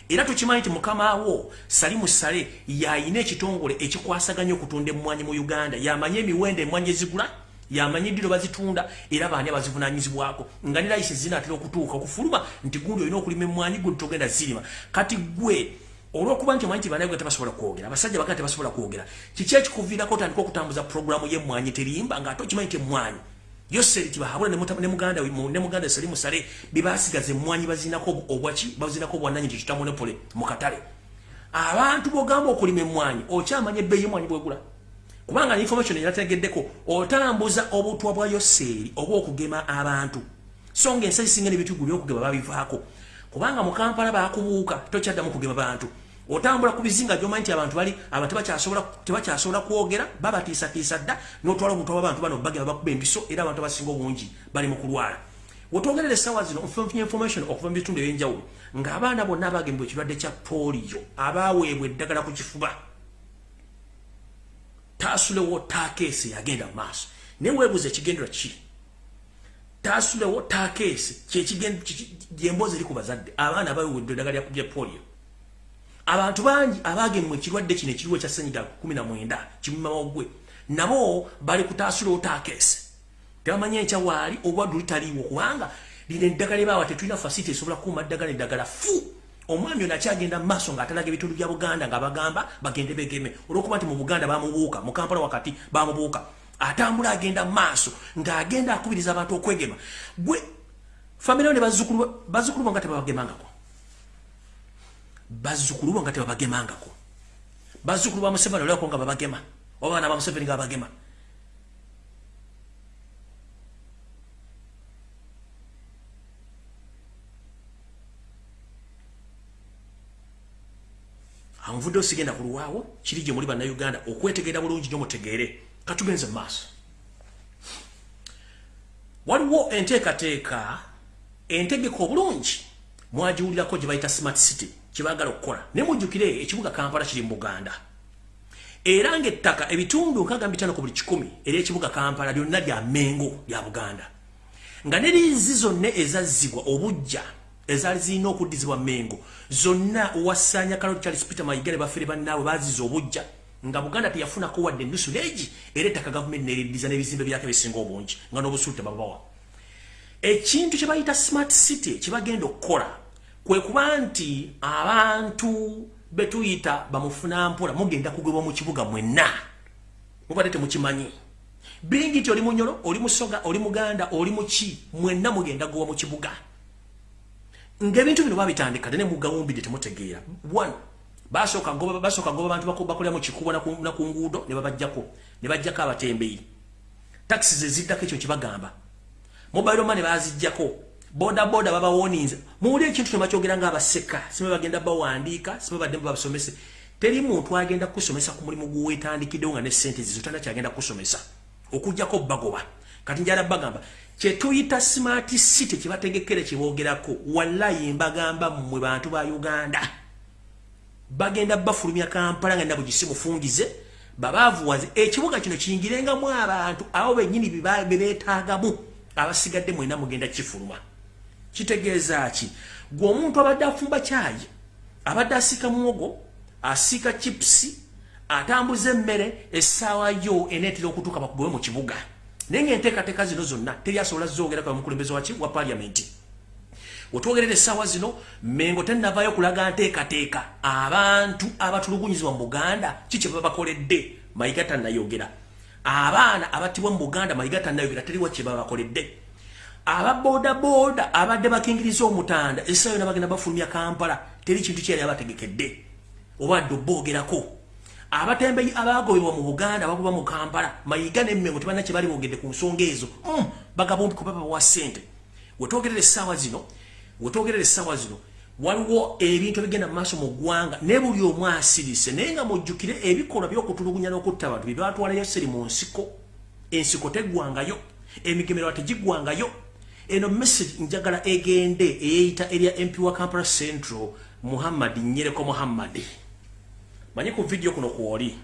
era tukimanyi nti mukama wo salimu sale yayina ekitongole ekikwasaganya okutunda emmwanyi mu uganda. Yamanye emiwendo emmwanyi ezigula yamanye eddiro bazitunda era baani abazivunanyizibwako nga ne layisi zinaatera okutuuka okufuluma nti gundi olina okulima emmwanyi gwe togenda zirima. Kati gwe olwokuba nti omanyi nti banaye tebasobola kwogera abasajja baganda tebasobola kwogera kiki ekikuviirako otandika okutambuza puroguramu y'emmwanyi terimba? Ngaate okimanyi nti emmwanyi yoseri tibahabula ne muganda ne muganda sali musale bibasigaza emmwanyi bazinako obwaki bazinako obwananyi nti tutamonopole mu katale. Abantu bogamba okulima emmwanyi okyamanya ebbeeyi y'emmwanyi bwegula. Kubanga information erategeddeko otambuza obutwa bwa yoseri oba okugema abantu. So nga ensi ezisinga n'ebitugu byokugema babivaako. Kubanga mu kampala bakubuuka tokyaddamu kugema bantu otambula ku bizinga gyomanyi nti abantu bali abantu tebakyasobola kwogera babatiisatiisa dda n'otwala obutwa bw'abantu bano bagema bakuba embiso era abantu abasinga obungi bali mu kulwala. Wetwogerera essaawa zino nfunye information okuva mu bitundu ebyenjawulo ng'abaana bonna abagemebwa ekirwadde kya pooliyo abaweebwa eddagala ku kifuba taasulewo taakeesi yagenda maaso. Naye weebuuza ekigendera ki? Taasulewo taakeesi gyemboozi eri ku bazadde abaana abaweweddwa eddagala lya poliyo abantu bangi abagemwa ekirwadde kino ekiriwo ekya senyiga 19 kimumawogwe nabo bali kutaasulewo taakeesi tebamanyi enkya waali obwaddu litaliiwo kubanga lino eddagala ebaawa tetulina fasiti esobola kuuma ddagala eddagala. Fu! Omwami ono akyagenda mu maaso ng'atalaga ebitundu bya buganda nga bagamba bagende begeme. Olwokuba nti mu buganda bamubuuka mu kampala wakati bamubuuka atambula agenda mu maaso ng'agenda akubiriza abantu okwegema. Gwe famire ne bazzukulu bo nga tebabagemangako bazzukulu bo nga tebabagemangako. Bazzukulu ba museveni olwako nga babagema. Oba baana ba museveni nga babagema. Anvudde osigenda kulwawo kiri gye muli bannayuganda okwetegeera bulungi nyo mutegeere. Katugenze maaso waliwo enteekateeka entegeka obulungi mwagiwulirako gye bayita smart city kyebaagala okukola. Ne mujjukire ekibuga kampala kiri mu buganda. Era ngaettaka ebitundu nkaaga bitano ku buli kikumi ery'ekibuga kampala lyonna lya mengo lya buganda. Nga ne liizi zonna ezazzibwa obujja ezaali zirina okuddizibwa mengo zonna owasanya kaloli charles peter mayigale bafere bannaabwe baziza obujja nga buganda teyafunako wadde ennusu leegi era ettaka gavumenti neriddiza n'ebizimbe byako ebisinga obungi nga n'obusuulu tebabawa ekintu kye bayita smart city kyebagenda okukola kwe kuba nti abantu betuyita bamufunampola mugenda kugwebwa mu kibuga mwenna. Mubadde temukimanyi. Bingi nti oli munyolo oli musoga oli muganda oli muki mwenna mugenda gwewa mu kibuga. Ng'ebintu bino babitandika ne mugawumbidde temutegeera. One basooka ngoba basooka ngoba abantu bakolera mu kikubo na ku nguudo ne babajjako ne bajjako abatembeyi taxi zeziddako ekyo kibagamba mobile money bazijjako boda boda babawoninze muwuli ekintu tebakyogera ng'abaseka sibe bagenda bawandiika sibe badde babasomese. Teri muntu agenda kusomesa ku mulimu gwetandikiddewo nga ne sente zizo tana kyagenda kusomesa. Okujjako bagoba kati njala bagamba kyetuyita smart city kyebategekere kyeboogerako wallayi mbagamba mmwe bantu ba uganda. Bagenda bafulumya kampala nga nabugisi mufungize babaavuwaze ekibuga kino kiyingirengamu abantu abo bennyini bebeetaagamu abasigadde mwena mugenda kifuluma kitegeeza ki? Gwe omuntu abadde afumba kyayi abadde asiika muwogo asiika chipusi atambuza emmere essaawa yo eneetera okutuuka bakugowe mu kibuga. Naye ngaenteekateeka zino zonna teri asobola zogerako bamukulembeze waki wa paliamenti wetwogerera essaawa zino mengo tennavaayo kulaga nteekateeka. Abantu abatulugunyizibwa mu buganda kikye baba bakoledde mayiga tannayogera. Abaana abattibwa mu buganda mayiga tannayogera. Teriwa kye baba bakoledde ababoodaboda abadde bakingiriza omutanda essaawa yona bagenda bafulumya kampala teri kintu kyeyali abategekedde obadde obboogerako abatembeyi abagobebwa mu buganda bakuba mu kampala mayiga nemmengo tebalina kye bali bogedde ku nsonga ezo. Mm, bagabombi kubaba wa ssente. Wetwogerera essaawa zino wetwogerera essaawa zino waliwo ebintu ebigenda mu maaso mu ggwanga ne buli omu asirise naye nga mujjukire ebikolwa by'okutulugunya n'okutta abantu bye batwalayo seri mu nsiko. Ensiko teggwangayo emigemerwa tegiggwangayo eno message njagala egende eyeyita erya mp wa kampala central muhammad nyereko muhammadi manyi ku vidiyo kuno kwoli?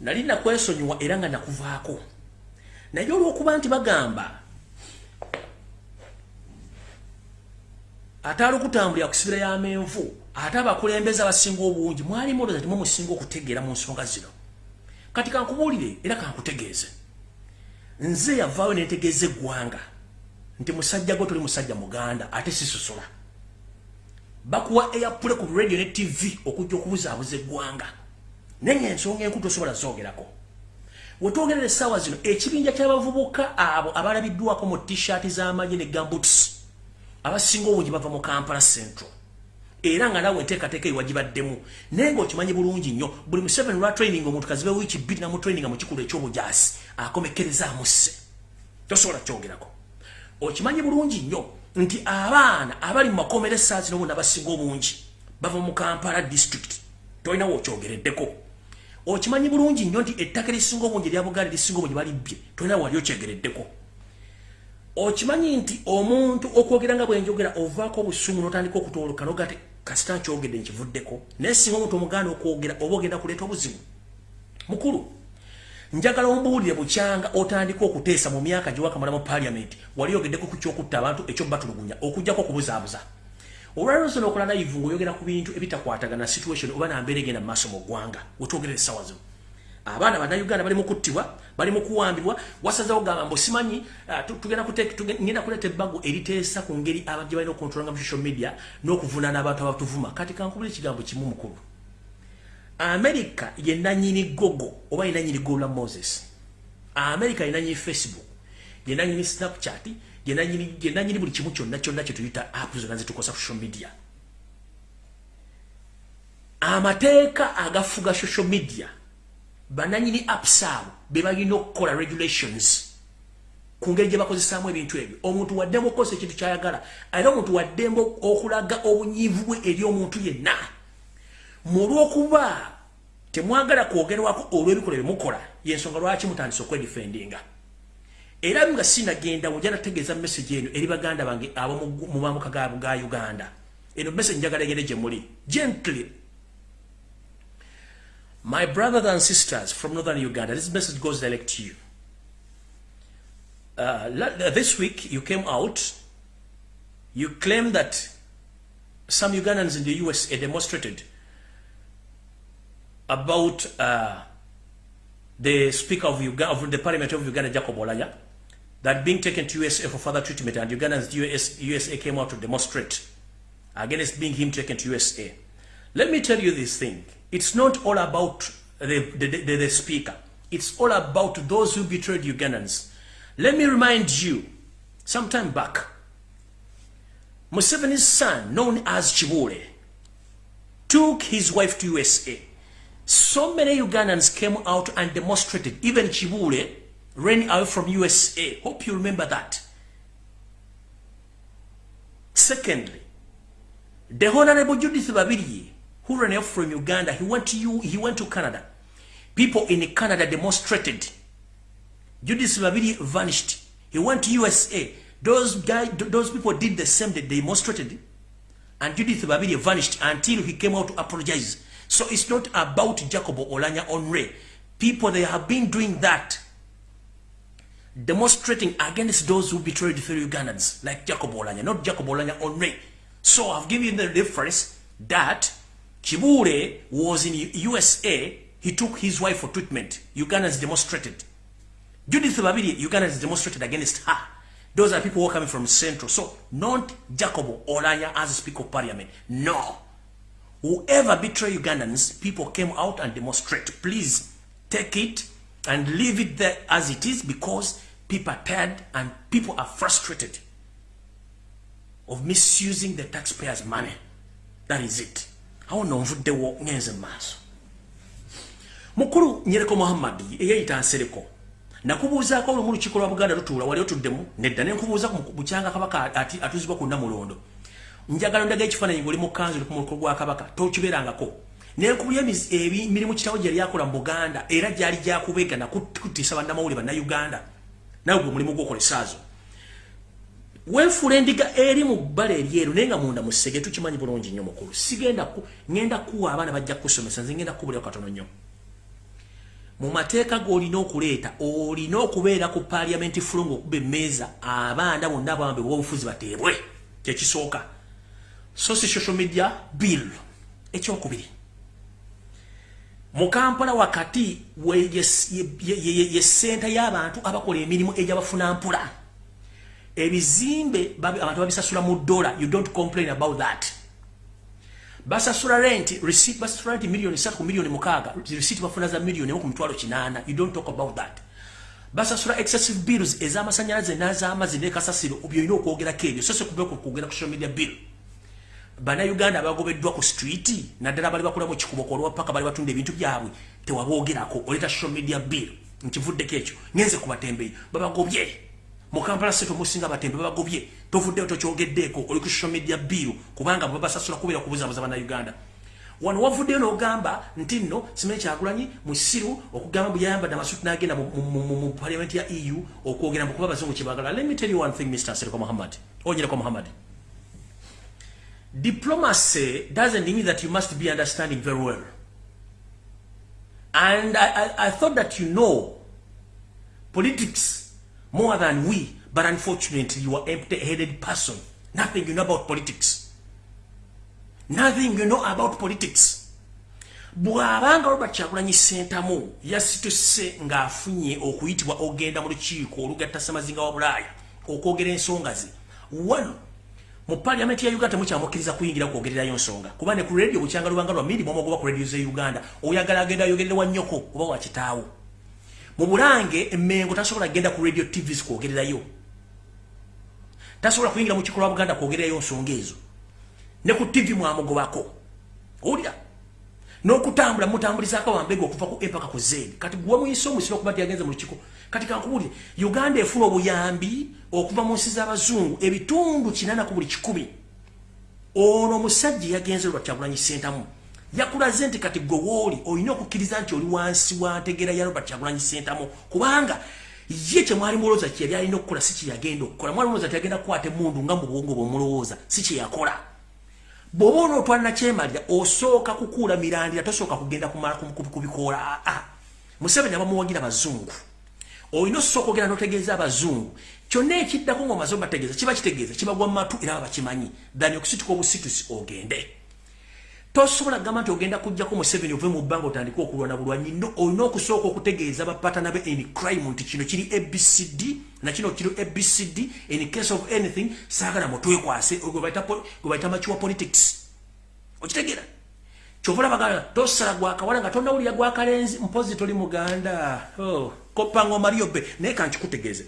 Nali nakwesonyiwa era nga nakuvaako. Naye olwokuba nti bagamba ate alikutambulira kusibira yamenvu ate abakulembeza abasinga obungi mwalimu olooza timwe musinga okutegeera mu nsonga zino. Kati kankubuulire era kankutegeeze nze yavaayo nentegeeza eggwanga. Nti musajja gwe toli musajja muganda ate sisosola bakuwa eyapule ku radio ne tv okujja okubuzaabuza eggwanga. Naye ensonga enkulu tosobola zogerako wetwogerera essaawa zino ekibinja ky'abavubuka abo abalabiddwako mu t-shirt z'amagye ne gambuts abasinga obungi bava mu kampala central era nga nawe enteekateeka ewagibaddemu naye ngaokimanyi bulungi nnyo buli mu 7 lwa training omuntu kazibe wiiki bbiri namutraininga mu kikulu ekyobujaasi akomekerezaamusse tosobola kyogerako okimanyi bulungi nnyo nti abaana abali mu makomera esaasi nobona basinga obungi bava mu kampala district tolinawo okyogereddeko okimanyi bulungi nnyo nti ettaka erisinga obungi erya buganda erisinga obungi balibbye tolinawo wali okyegereddeko okimanyi nti omuntu okwogera nga bwenjogera ovaako obusungu notandika okutoloka nogate kasita nkyogedde nkivuddeko. Naye singa omuntu omuganda okwogera oba ogenda kuleeta obuzibu mukulu njagala ombuulire bukyanga otandika okuteesa mu myaka gyewakamala mu paliamenti wali ogeddeko ku kyokutta abantu ekyo batulugunya okugjako okubuzaabuza olwalonso nokola naivu ngaoyogera ku bintu ebitakwatagana situation oba nambeera egenda mu maaso mu ggwanga wetwogerera essawa zino abaana bannayuganda bali mukuttibwa bali mukuwambibwa wasazewo gamba mbu simanyi tugenda kuleeta ebbago eriteesa ku ngeri abajja balina okontrolanga mu social media n'okuvunaana abantu abatuvuma. Kati kankubula ekigambo kimu mukulu. Amerika ye nanyini gogo oba ye nanyini gola moses? Amerika ye nanyini facebook ye nanyini snapchat ye nanyini buli kimu kyonna kyonna kyetuyita app zonna zitukosa social media. Amateeka agafuga social media bananyini apps abo be balina okukola regulations ku ngeri gye bakozesaamu ebintu ebyo. Omuntu waddemu okukozesa ekintu kyayagala era omuntu waddemu okulaga obunyiivu bwe eri omuntu yenna. Mulwokuba temwagala kwogerwako olw'ebikola byemukola yensonga lwaki mutandise okwedifendinga era nga sinagenda wojja nategeeza message eno eri baganda bange abo mu mamuka ga uganda. Eno message njagala egende gye muli. Gently my brothers and sisters from northern uganda this message goes direct to you uh, this week you came out you claim that some ugandans in the usa demonstrated about uh, the Speaker of, Uganda, of the Parliament of Uganda, Jacob Olaya, that being taken to USA for further treatment, and Ugandans US, USA came out to demonstrate against being him taken to USA. Let me tell you this thing. It's not all about the, the, the, the Speaker. It's all about those who betrayed Ugandans. Let me remind you, sometime back, Museveni's son, known as Chibule, took his wife to USA so many Ugandans came out and demonstrated. Even Chibule ran out from USA. Hope you remember that. Secondly, the Honorable Judith Babiri, who ran out from Uganda, he went to you, he went to Canada. People in Canada demonstrated. Judith Babiri vanished. He went to USA. Those guys, those people did the same. They demonstrated, and Judith Babiri vanished until he came out to apologize. So it's not about Jacobo Olanya Onre. People they have been doing that, demonstrating against those who betrayed the fellow Ugandans, like Jacobo Olanya, not Jacobo Olanya Onre. So I've given the reference that Chibure was in USA. He took his wife for treatment. Ugandans demonstrated. Judith Babiri, Ugandans demonstrated against her. Those are people who are coming from Central. So, not Jacobo Olanya as Speaker of Parliament. No. Whoever betray Ugandans, people came out and demonstrate. Please take it and leave it there as it is because people are tired and people are frustrated of misusing the taxpayers' money. That is it. How no nvuddewo ngenze maaso. Mukuru Nyereko Muhammad eyayita nsereko nakubuuzaako olumu lukiiko lwa buganda lutuula wali otuddemu nedda ne nkubuuza bukyanga kabaka atuzibwa ku nnamulondo njagala ndaga ekifaananyi ngaoli mu kanzu ku muluko gwa kabaka tokibeerangako. Nenkubya emirimu kitawo gye lyakola mu buganda era gyali gyakubega nakutiisa bannamawuli bannayuganda. Nawe gwe mulimu gwokolesaazo wenfuula endiga eri mu bbala eryeru naye nga munda musege tukimanyi bulungi nnyo mukulu sigenda ngenda kuwa abaana bajja kukusomesa nze ngenda kukubuleo katono nnyo. Mu mateeka g'olina okuleeta olina okubeera ku paliamenti fulungu okuba emmeeza abaana bonna abawambe bwobufuzi bateebwe kyekisooka so si social media bill ekyokubiri. Mu kampala wakati ye senta y'abantu abakola emirimu egyabafuna mpula ebizimbe abantu babisasula mu dola you don't complain about that. Basasula rent receipt basasula rent million 3 ku million mukaga receipt bafuna za million ku mtwalo kinana you don't talk about that. Basasula excessive bills ezamasanyalaze n'azamazi ne kasasiro obyolina okwogera kebyo so se kubeko kwogera ku social media bill. Bana uganda bagobeddwa ku street naddala bali bakula mu kikubo ko olwapaka bali batunda ebintu byabwe. Tewaboogerako. Oleta social media bill. Nkivuddeko ekyo. Ngenze kubatembeyi babagobye mu kampala seto musinga batembe babagobye tovuddeyo tokyogeddeeko oli ku social media bill kubanga babasasula kubeera kubuzabuza bannayuganda. Wano wavuddeyo n'ogamba nti nno simanyi kyagulanyi musiru okugamba buyayambadde amasuti n'agenda mu parliament ya eu okwogera mu kuba abazungu kyebagala. Let me tell you one thing mr seriko muhammad onyereko muhammad diplomacy doesn't mean that you must be understanding very well. And I, I, I thought that you know politics more than we, but unfortunately you are empty-headed person. Nothing you know about politics. Nothing you know about politics. bw'abanga robert kyagulanyi sentamu yasituse ng'afunye okuyitibwa ogenda mu lukiiko olugatta samazinga wa bulaaya okwogera ensonga ze wano mu paliamenti ya uganda temukyamukkiriza kuyingira kwogererayo nsonga kuba ne ku radio bukyanga lubanga lwa miri mwomogoba ku radio ze uganda oyagala agenda ayogerere wa nnyoko oba wa kitaawo mu bulange emmengo tasobola genda ku radio tvs kwogererayo. Tasobola kuyingira mu kikolo wa buganda kwogererayo nsonga ezo. Ne ku tv mwamugobako. Olya n'okutambula mutambulizaako wambega okuva ku epaka ku zedi kati gwe muyise omusiro okuba ti yagenze mu lukiko kati kankubulire uganda efuna obuyambi okuva mu nsi z'abazungu ebitundu kinana ku buli kikumi. Ono omusajja yagenze lwa kyagulanyi sentamu yakulaze nti kati gwe wooli olina okukkiriza nti oli wansi wa ntegera ya robert kyagulanyi sentamu kubanga ye kyemwali mulowooza kyeyali alina okukola si kyeyagenda okukola. Mwali mulowooza tyagenda kukwata emundu nga mu bwongo bwemulowooza si kyeyakola bw'oba onootwalina kyemalira osooka kukuula mirandira tosooka kugenda kumala kubikoola aa museveni abamuwagira bazungu. Olina osooka ogenda notegeeza abazungu. Kyonna ekiddako ngaomaze obategeeza kiba kitegeeza kibagwa mu matu era babakimanyi dhani okusituka obusitusi ogende tosobola kugamba nti ogenda kujjako museveni ove mu bbanga otandike okulwana bulwanyi no olina okusooka okutegeeza bapatana be in crime nti kino kiri abcd nakino kiri abcd in case of anything saagala mutwekwase gwe bayita makiwa politics. Okitegeera? Kyovola bagala tosala gwakawala nga tonawulira gwakalenzi mpozi toli muganda. Oh, kopango mario be naye kankikutegeeze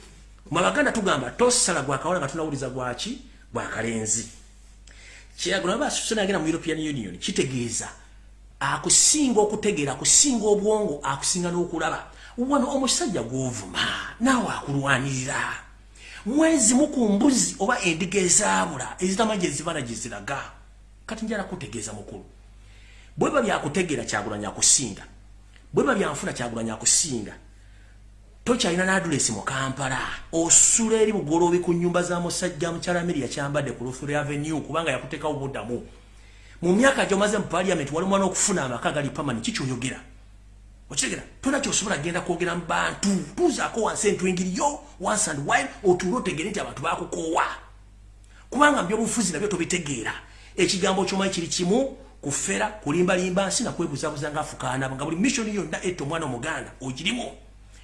mabaganda tugamba tosala gwakawala nga tonawuliza gwaki gwakalenzi kyeyagula baba susana agenda mu european union kitegeeza. Akusinga okutegeera akusinga obwongo akusinga n'okulaba. Wano omusajja gwovuma naawe akulwanirira. Mwezi mukumbuzi oba endiga ezaabula ezitamanyi ezibana gye ziraga kati njala kutegeeza mukulu. Bweba byakutegeera kyagulanya akusinga bweba byanfuna kyagulanya akusinga tokyalina n'adulesi mu kampala. Osula eri bugoloobi ku nyumba za musajja mukyala miri yakyambadde ku lufure avenue kubanga yakuteekawo buddamu mu myaka gyomaze mu paliament wali mwana okufuna amaka gali pamani kikyoyogera okitegera tona kyosobola genda kwogera mu bantu. Tuuzaako wansi entwingiriyo once and while otuule otegere nti abantu bakukoowa kubanga mbyobufuzi nabyo tobitegeera. Ekigambo kyomanyi kiri kimu kufera kulimbalimba nsi nakwebuzabuza nga afukaana nga buli missioni yonna etta omwana omuganda ogirimu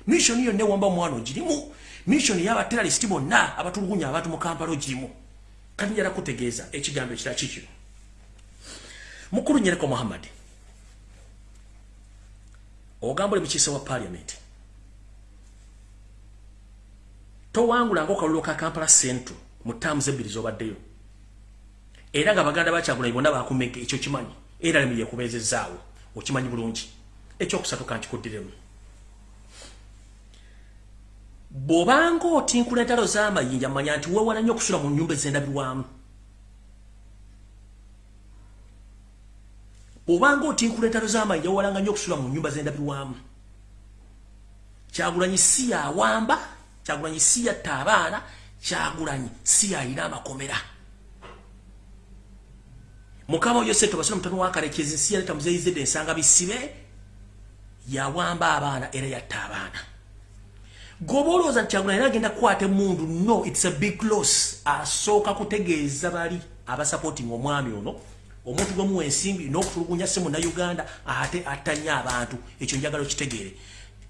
missioni yonna ewamba omwana ogirimu missioni y'abateralisiti bonna abatulugunya abantu mu kampala ogirimu kati njala kutegeeza ekigambo ekira kikino mukulu nyereko muhammadi ogamba oli mukiise wa paliament towangulanga okalulu ka kampala central mu taamu zebbiri zobaddeyo. Era nga baganda bakyagulanyi bonna bakumege ekyo kimanyi era lemu yekubezezaawo okimanyi bulungi. Ekyokusatu kankikuddiremu bw'obanga otinkula entalo z'amayinja manya nti weewala nnyo okusula mu nnyumba ezendabirwamu. Bw'obanga otinkula entalo z'amayinja weewalanga nnyo okusula mu nnyumba zendabirwamu. Kyagulanyi si yawamba kyagulanyi si yatta abaana kyagulanyi si yayina amakomera. Mukama oyo seto basona mutano wakalekezi nsi yaleta muzeyizedde ensanga bisibe yawamba abaana era yatta abaana nti kyagulanyi era agenda kukwata emundu no its a big loss. Asooka kutegeeza bali abasapootinga omwami ono omuntu gwemuwa ensimbi n'okutulugunya se munnauganda ate attanya abantu. Ekyo njagala okitegeere.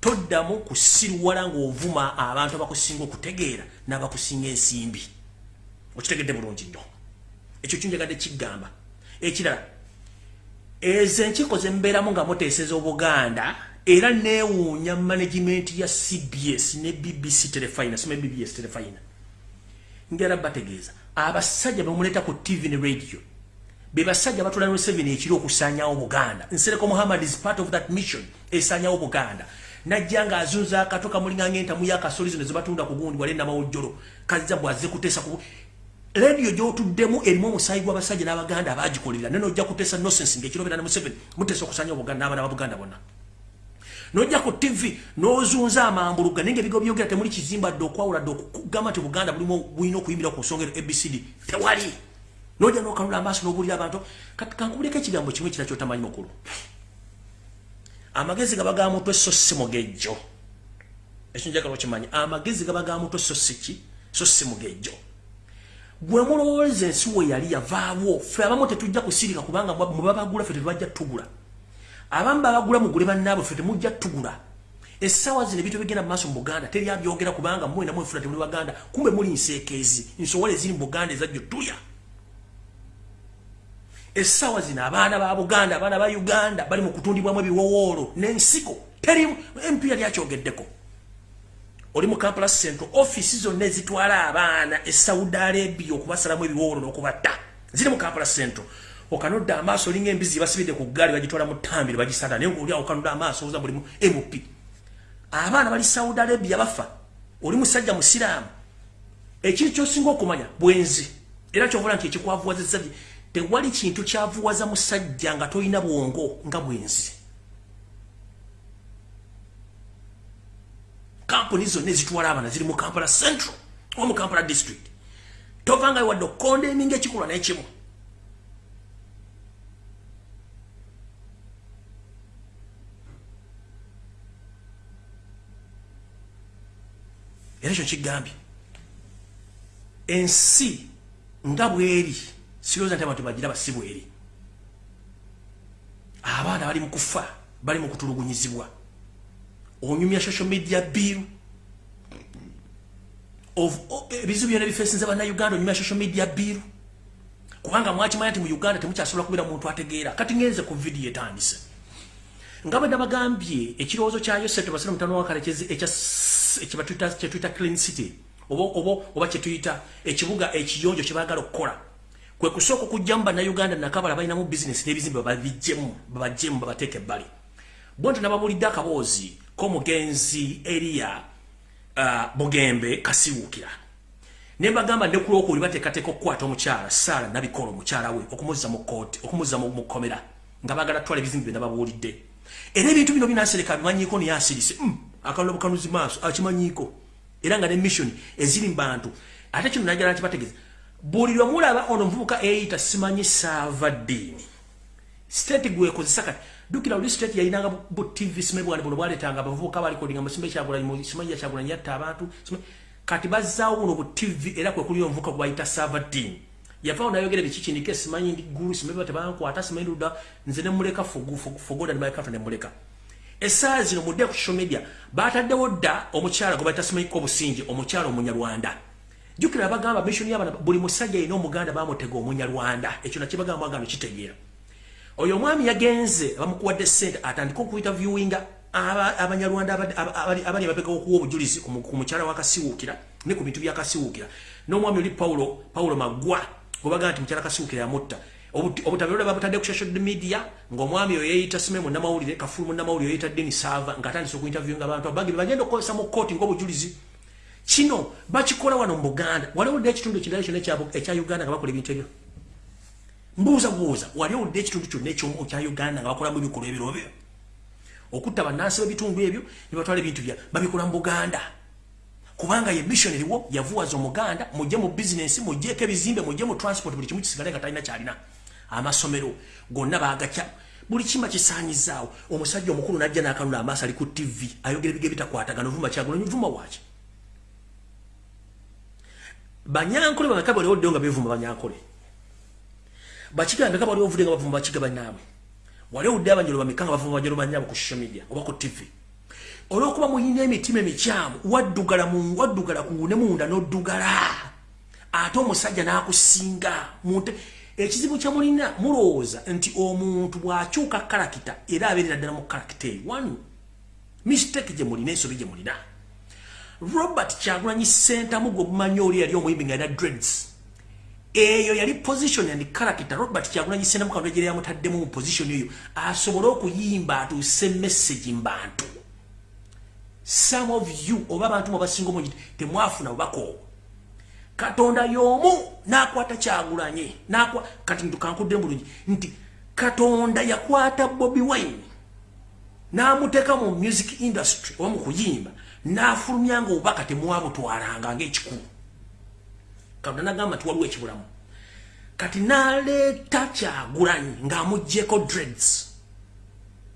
Toddamu kusirwala ng'ovuma abantu abakusinga okutegeera n'abakusinga ensimbi. Okitegedde bulungi nnyo. Ekyo kinjagadde kiggamba ekirala ezo enkiiko zembeeramu nga muteeseza obuganda era neewuunya management ya cbs ne bbc telefina sima bbs telefina ngera bategeeza abasajja bemuleeta ku tv ne radio be basajja batula ne 7 ekiro okusanyawo buganda. Nsereko muhammad is part of that mission esanyawo buganda. Najja ng'azunza akato kamulinganga entamu yakasoli zino zebatunda ku gundi wali namawojjolo kazza bwazze kuteesa ku rediyo gy'otuddemu erimu omusaayi gw'abasajja n'abaganda abagikolerera naye nojja kuteesa nosensi ng'ekirobera ne museveni muteesa okusanya obuganda n'abaana ba buganda bonna nojja ku tv n'ozunza amambuluga naye ngaebigo byogera temuli kizimba dde okwawula dde okugamba nti buganda bulimu bulina okuyimbira ku nsonga ero abcd tewali. Nojja n'okanula amaaso n'obuulira abantu kankubuleko ekigambo kimu ekira kyotamanyi mukulu? Amagezi gaba ga mutwe so si mugejjo ekyo njagala okimanyi. Amagezi gaba ga mutwe so si ki? So si mugejjo gwe mulowooza ensi we yali yavaawo ffe abamu tetujja kusirika kubanga mubabagula ffe tetubajja tugula abamu babagula mugule bannaabwe ffe temujja tugula. Essaawa zino ebintu bigenda mu maaso mu buganda teri abyogera kubanga mwena mwefuna temuli baganda kumbe muli nseekeezi nsowole eziri mu buganda ezajjo tulya. Essaawa zino abaana ba buganda abaana ba uganda bali mu kutundibwamu ebiwowoolo n'ensiko teri mp yali akyogeddeko oli mu kampala central offisi zonna ezitwala abaana e saudi arabia okubasalamu ebiwowoolo n'okubatta. Ziri mu kampala central okanodda amaaso olinga embizi basibidde ku gaali bagitwala mu ttambiro bagisanda naye ngaoli awo okanodda amaaso oza mulimu mp abaana bali saudi arabia bafa oli musajja musiraamu. Ekiri kyosinga okumanya bwenzi. Era kyovola nti ekikwavuwazizza tewali kintu kyavuwaza musajja nga tolina bwongo nga bwenzi. Kampuni zonna ezitwala abaana ziri mu kampala central oba mu kampala district. Tovanga wadde okukonda eminga ekikolwa n'ekimu era ekyo kigambye ensi nga bweri sirowooza nti abantu bagira basibu eri abaana bali mu kufa bali mu kutulugunyizibwa. Onyumya social media bill ebizibu byona bifesinza bannauganda onyumya social media bill kubanga mwakimanya nti mu uganda temukyasobola kubeera muntu ategeera. Kati ngenze ku vidiyo etandise nga bwe nabagambye ekirowoozo kyayo setobasire mutano wakalekezi kyetuyita clean city oba kyetuyita ekibuga ekiyonjo kyebagala okukola. Kwe kusooka okujjamu bannayuganda nakabala balinamu bizinesi n'ebizimbe babijjemu babajjemu babateeka ebbali. Bwonto nababulidde akaboozi k'omugenzi eriya uh, bugembe kasiwuukira ne mbagamba ne kulwokubuli bateekateeka okukwata omukyala saara nabikola omukyala we okumuzza mu kooti okumuzza mu kkomera. Nga bagala twala ebizimbe bye nababuulidde era ebintu bino binansereka bimanyiko niye asirise mm, akalula bukanuzi maaso akimanyiiko era nga ne mission eziri mu bantu. Ate kino najala nkibategeeza buli lwe mulaba ono muvubuka eyita simanyi saava ddiini state gwekozesa kati dukira oli state yayinanga bu tv simanyi bwani buno bwaletanga abavubuka balikodinga musimbe kyagulanyi simanyi yakyagulanyi yatta abantu kati bazzaawo buno bu tv era kwe kuli omuvubuka gwebayita saava ddiini yavaawo nayogera bikikindika simanyi gulu simanyi tebankwata simanyi luda nze nemuleka fogoda nemalekato nemuleka essaawa zino mudde ku social media bataddewo dda omukyala gwe bayita simanyiko obusingi omukyala omunyarwanda. Jukira bagamba mission yabana buli musajja yina omuganda bamutega omunyarwanda. Ekyo nakibagamba bagamba kitegeera. Oyo omwami yagenze bamukuwadde sente atandika okuyita viewinga abanyarwanda abali abapeka okuwa obujulizi ku mukyala wakasiwuukira ne ku bintu byakasiwuukira n'omwami oli paulo paulo magwa obaga nti mukyala kasiwuukira yamutta. Obutabiro babutadde ku social media ng'omwami oyo yeeyita sime munnamawulire kafulu munnamawulire yeeyita deni saava ng'atandisa okuinterviewinga abantu abagi bagenda okukozesa mu kooti ng'obujulizi kino bakikola wano mu buganda. Wali owudde ekitundu ekirala kyonna ekya uganda nga bakola ebintu ebyo? Mbuuza buuza wali owudde ekitundu kyonna ekya uganda nga bakolamu ebikolwa ebiro byo okutta bannansi b'ebitundu ebyo ne batwala ebintu bya babikola mu buganda kubanga ye mission eriwo yavuwaza omuganda mujje mu bizinensi mujjeeko ebizimbe mujje mu transport buli kimu kisigale nga talina kyalina. Amasomero gonna bagakya buli kima kisaanyizaawo. Omusajja omukulu najja n'akanula amaaso ali ku tv ayogera ebige bitakwatagana ovuma kyagulanyi vuma waki banyankole bameka bali oddeyo nga bevuma banyankole. Bakiga mbeka bali ovudde nga bavuma bakiga bannaabwe wali owudde abanjolo bameka nga bavuma banjolo bannaabwe ku social media oba ku tv olwokuba muyina emitima emikyamu waddugala mu waddugala ku ne munda n'oddugala. Ate omusajja n'akusinga munte ekizibu kyemulina mulowooza nti omuntu bw'akyuka karakita era abeerera ddala mu karakita eyo one mistake gye mulina ensobi gye mulina. Robert kyagulanyi sentamu gwe bumanyi oli yali omuyimbi nga yina dreads. Eyo yali position and character robert kyagulanyi sentamu kantu egyera yamutaddemu mu position eyo asobole okuyimba atuuse message mbantu some of you oba abantu mubasinga omungi temwafuna bubaka obwo. Katonda y'omu n'akwata kyagulanye kati ntukankudde bulungi nti katonda yakwata bobi wine n'amuteeka mu music industry oba mu kuyimba n'afulumya nga obubaka temwabutwalanga ng'ekikulu. Katonda nagamba waliwo ekibulamu. Kati n'aleeta kyagulanyi ng'amugjeko dreads.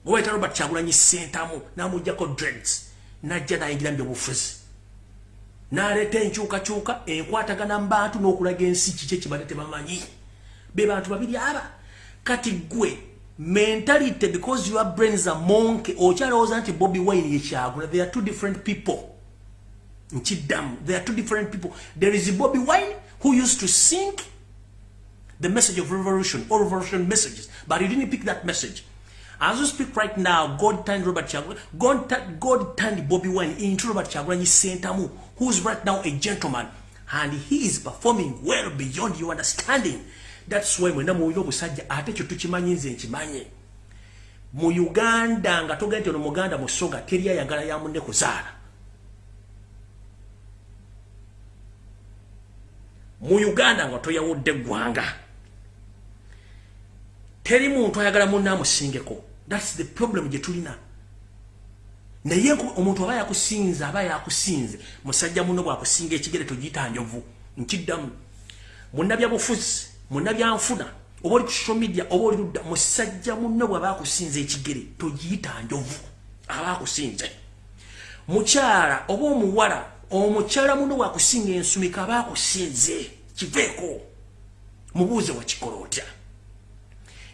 Obaita robert kyagulanyi sentamu n'amugjako dreads n'ajja n'ayingira mu byobufuzi n'aleeta enkyukakyuka enkwatagana mu bantu n'okulaga ensi kiki ekibadde tebamanyi? Be bantu babiri aba. Kati gwe mentality because your brains are monkey okyalowooza nti bobi wine yekyagula there are two different people. Nkiddamu there are two different people. There is bobi wine who used to sing the message of revolution or revolution messages. But he didn't pick that message as you speak right now god turned robert chagula god, god turned bobi wine into robert chagulanyi sentamu who's right now a gentleman. And he is performing well beyond your understanding. That's why mwena muwina obusajja ate kyo tukimanyi nze nkimanye. Mu uganda nga togenda nti ono muganda musoga teri ayagala ya munne kuzaala. Mu uganda nga toyawudde eggwanga. Teri muntu ayagala munne amusingeko thats the problem gye tulina. Naye omuntu aba yakusinze aba yakusinze musajja muno bwakusinga ekigere togiyita njovu nkiddamu. Munnabyabufuzi munnabyanfuna oba oli ku social media oba oli ludda musajja munno bwaba akusinza ekigere togiyita njovu aba akusinze. Mukyala oba omuwala omukyala muno bwakusinga ensumika aba akusinze kiveeko. Mubuuze wakikola otya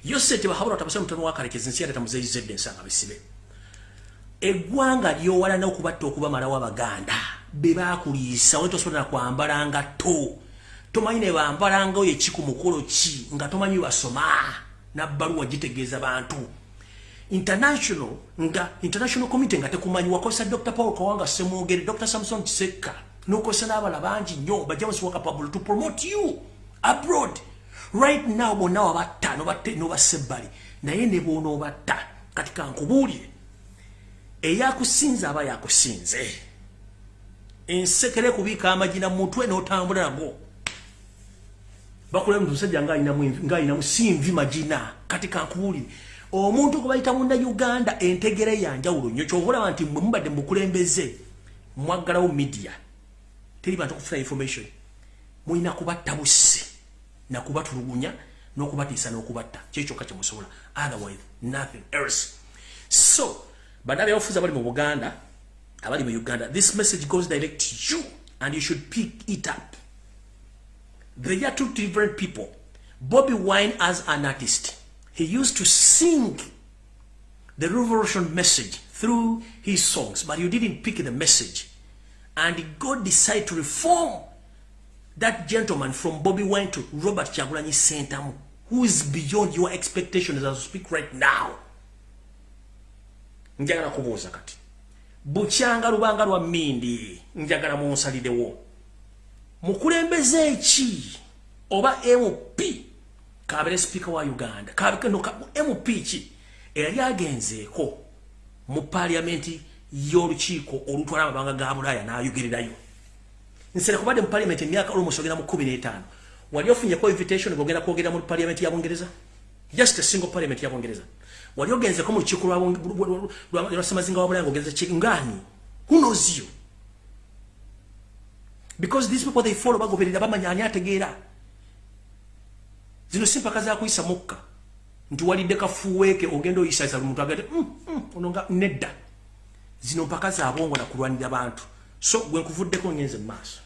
yo sente bahabula tabasa mutano wakalekezi nsi yaleta muzeyizedde ensanga bisibe. Eggwanga lyowalana okubatta okubamalawo abaganda bebakuliisa wali tosobola kwambala ngatto tomanyi ne bambalangawo yeki ku mukolo ki nga tomanyi basoma nabbaluwa gitegeeza bantu. International nga international committee nga tekumanyi wakozesa dr paul kawanga semwogere dr samson kisekka nokozesa n'abala bangi nnyo bajames wakapable to promote you abroad right now bonna wabatta nobassa ebbali naye ne bonoobatta kati kankubuulire. Eyakusinze aba yakusinze. Ensekere kubiika amagina mutwe n'otambula nago bakula musajja ng'ayinamu simvi magina. Kati kankubuulire. Omuntu gwe bayita munnayuganda entegera yanjawulo nnyo. Kyova olaba nti mwe mubadde mukulembeze mwaggalawo media. Teri bantu kufuna information. Mulina kubatta busse nakubatulugunya n'okubatiisa n'okubatta. Kyekyokka kyemusobola otherwise nothing else. So bannabyabufuzi abali mu buganda abali mu uganda this message goes direct to you and you should pick it up. They are two different people. Bobby wine as an artist he used to sing the revolution message through his songs but you didn't pick the message. And god decided to reform that gentleman from bobby wine to robert chagulanyi sentamu who is beyond your expectations as I speak right now. Njagala kubuuza kati bukyanga lubanga lwa mmindi njagala munsalirewo mukulembeze ki? Oba mp kabere sipiika wa uganda. Mp ki? Eyali agenzeeko mu paliamenti y'olukiiko olutwala amabanga ga bulaaya n'ayogererayo nsere kubadde mu paliamenti emyaka olwomusogera mu 15 wali ofunyeko invitation gogenda kwogera mu paliamenti ya bungereza just a single parliament ya bungereza wali ogenzeko mu lukiiko lwa ssemazinga wa bulaaya ng'ogenza ngani who knows you? Because these people they follow bagoberera bamanya ani ategeera. Zino si mpaka zakuyisa mukka nti walidde kafuweeke ogenda oyisaiza lumuntu agate mm, mm, ononga nedda. Zino mpaka zabwongo nakulwanira bantu. So gwe nkuvuddeko ngenze mu maaso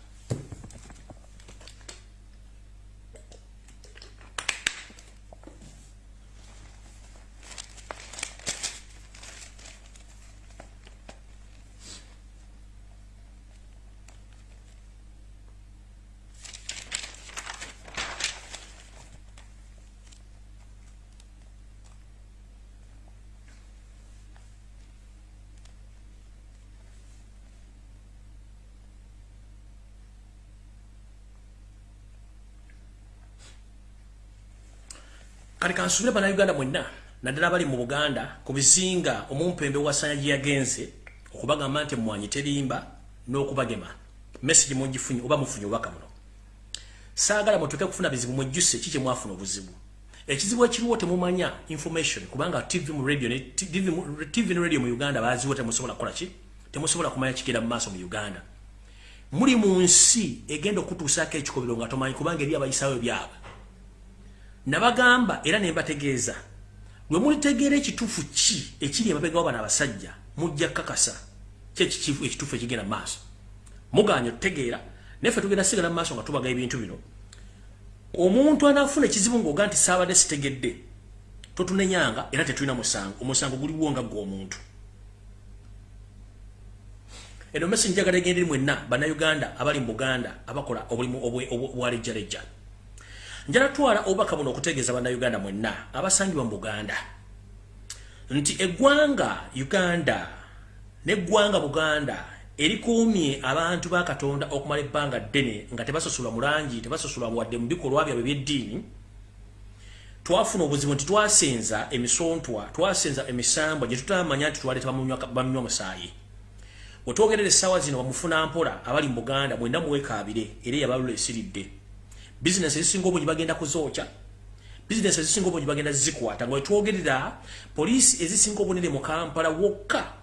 kati kansubire bannayuganda mwenna naddala abali mu buganda ku bizinga omumpembe wasanya gye yagenze okubagamba nti mwanyi terimba n'okubagema. Message mugifunye oba mufunye obubaka muno saagala mutuke kufuna bizibu mwejjuse ki kyemwafuna obuzibu? Ekizibu ekiriwo temumanya information kubanga tv mu radio tv ne radio mu uganda baziwo temusobola kukola ki? Temusobola kumanya kigenda mu maaso mu uganda. Muli mu nsi egenda okutuusaako ekikobero nga tomanyi kubanga eri abayisaawo byabwe nabagamba era nembategeeza lwe mulitegeera ekituufu ki ekiri emabegawo bano abasajja? Mujja kakasa kyekikifu ekituufu ekigenda maaso? Muganya otutegeera naye tugenda sigala maaso nga tubaga ebintu bino. Omuntu anaafuna ekizibu ngaoga nti saabadde sitegedde. Totunenyanga era tetulina musango. Omusango guliwo nga gweomuntu eno mesi njagala egenda eri mwenna bannayuganda abali mu buganda abakola obulimu obwalejjalejja njala twala obubaka buno okutegeeza bannayuganda mwenna abasangibwa mu buganda. Nti eggwanga uganda neggwanga buganda erikuumye abantu ba katonda okumala ebbanga ddene nga tebasosolwa mu langi tebasosolwa wadde mu bikolwa byabwe by'eddiini. Twafuna obuzibu nti twasenza emisontwa twasenza emisambwa gye tutamanya nti twaleeta bamunywa musaayi. Wetwogerera essaawa zino bamufuna mpola abali mu buganda mwenda muwekaabire era eyabalula esiridde business ezisinga obungi bagenda kuzookya business ezisinga obungi bagenda zikwata nga wetwogerera poliisi ezisinga obunene mu kampala wokka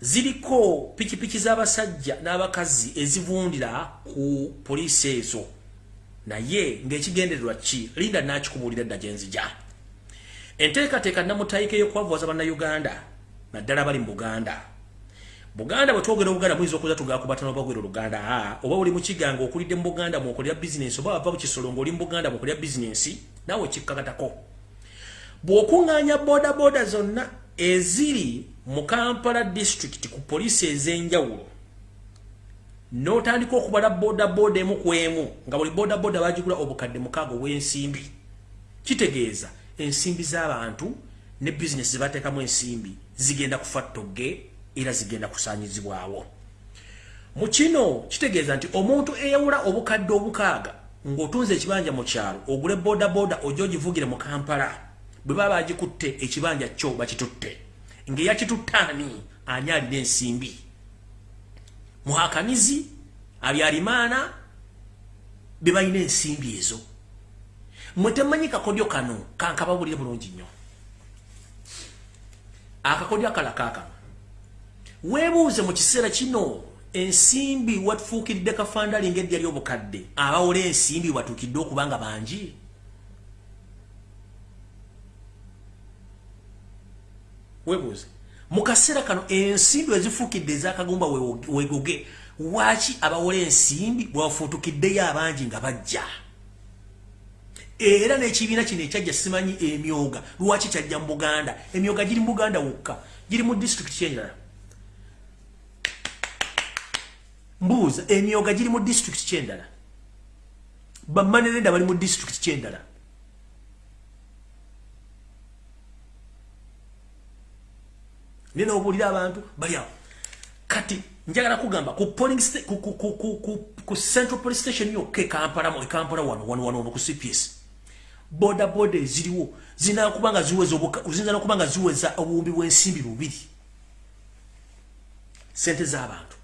ziriko pikipiki z'abasajja n'abakazi ezivundira ku poliisi ezo. Naye ng'ekigendererwa ki? Linda nakikubuulira dda gyenzija enteekateeka namutayika ey'okwavuwaza bannayuganda naddala bali mu buganda buganda bwetwogera obuganda muyinza okuza tugakubatana obagwera oluganda oba oli mukiganga okulidde mu buganda mwokolera bizinensi oba bava bukisolo ngaoli mu buganda mwokolera bizinensi naawe kikkakatako bw'okuŋŋaanya bodaboda zonna eziri mu kampala district ku poliisi ez'enjawulo n'otandika okubala bodaboda emu ku emu nga buli bodaboda bagigula obukadde mukaaga obw'ensimbi kitegeeza ensimbi z'abantu ne bizinesi zebateekamu ensimbi zigenda kufa ttogge era zigenda kusanyizibwawo. Mu kino kitegeeza nti omuntu eyawula obukadde obukaaga ng'otunze ekibanja mu kyalo ogule bodaboda ojja ogivugire mu kampala bwe baba bagikutte ekibanja kyo bakitutte. Ng'eyakitutte ani? Alina ensimbi? Muhakanizi abyalimaana be balina ensimbi ezo. Mwe temanyi kakodyo kano kankababulire bulungi nnyo. Akakodyo akalakaaka weebuuze mu kiseera kino ensimbi watufuukiridde kafandali ngaedya lyobukadde. Abawola ensimbi watuukidde okuba nga bangi. Weebuuze. Mu kaseera kano ensimbi wezifuukidde ezakagumba wegoge waaki abawola ensimbi bwebafuutukiddeyo abangi nga bajja? Era n'ekibiina kino ekyajja simanyi emyoga. Lwaki kyajja mu buganda? Emyoga giri mu buganda wokka. Giri mu disitulikiti kyendala mbuuza emyoga giri mu disitulikiti kyendala? Bamanerenda bali mu disitulikiti kyendala? Naye nobuulira abantu bali awo. Kati njagala kugamba ku polling ku, ku, ku, ku, ku, ku central police station yokka ekampala ekampala wano wano wano ku cps boda boda eziriwo zinakuba nga ziweza ziyinza nokuba nga ziweza obuwumbi bw'ensimbi bubiri. Sente z'abantu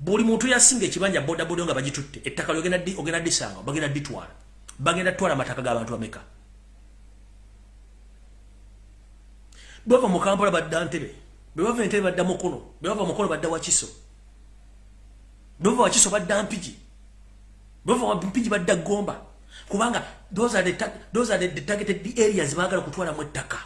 buli muntu yasinga ekibanja boda boda nga bagitutte ettaka lyogenda disanga bagenda ditwala. Bagenda twala amataka g'abantu bameka? Bweva mu kampala badda ntebe bwebava entebe badda mukono bwebava mukono badda wakiso bwebava wakiso badda mpigi bwebava mpigi badda gomba. Kubanga those are the, those are the, the targeted areas bagala kutwala mu ettaka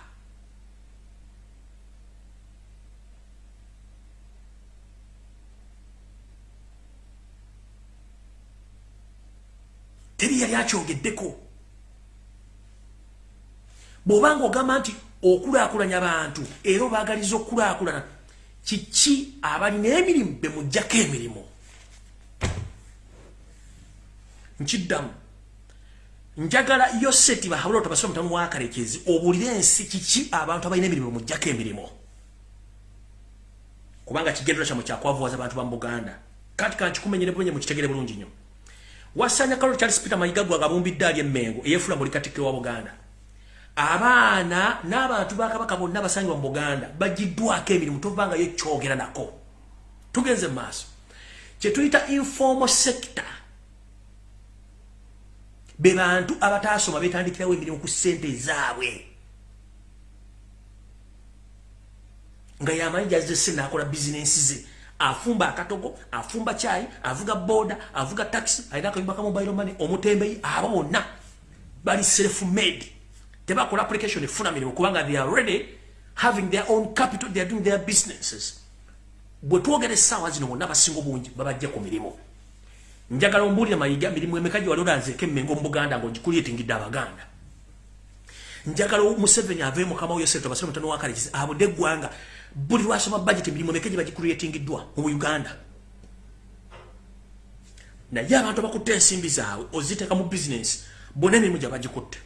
teri yali akyogeddeko bw'obanga ogamba nti okulaakulanya abantu era obaagaliza okulaakulana kiki abalina emirimu bemugjako emirimu? Nkiddamu njagala yoseti bahabula otobasoma mutamu wakalekezi obulire ensi kiki abantu abalina emirimu mujjako emirimu? Kubanga kigendera kyamu kyakwavuwaza abantu bamuganda kati kankikumenyere bulungi mukitegere bulungi nnyo wasanya kalo charles peter mayiga gwaga abumbidde ali emmengo eyefula buli katikkiro wa buganda. Abaana n'abantu bakabaka bonna basangibwa mu buganda bagiddwako emirimu tovangayo kyogera nako. Tugenze mu maaso. Kyetuyita informal sector be bantu abatasoma betandikirawo emirimu ku ssente ezaabwe nga yamanyi jazese nakola bizinensi ze afumba akatogo afumba kyayi avuga boda avuga taxi alina akayumba ka mobile money omutembeyi abo bonna bali self made. Tebakola application efuna mirimu kubanga they are ready having their own capital they are doing their businesses. Bwe twogera essaawa zino bonna basinga obungi babajja ku mirimu njagala ombulira mayiga mirimu emeka gye wali olanzeeko emmengo mu buganda ngaogikuliyetingidde abaganda. Njagala museveni ave mukama yoseto basire mutano wakalekizi abudde eggwanga buli lwasoma budget emirimu emeka gye bagikuliyetingiddwa mu uganda naye abantu abakutte ensimbi zaabwe oziteeka mu bizinesi bonna emirimu gye bagikutte.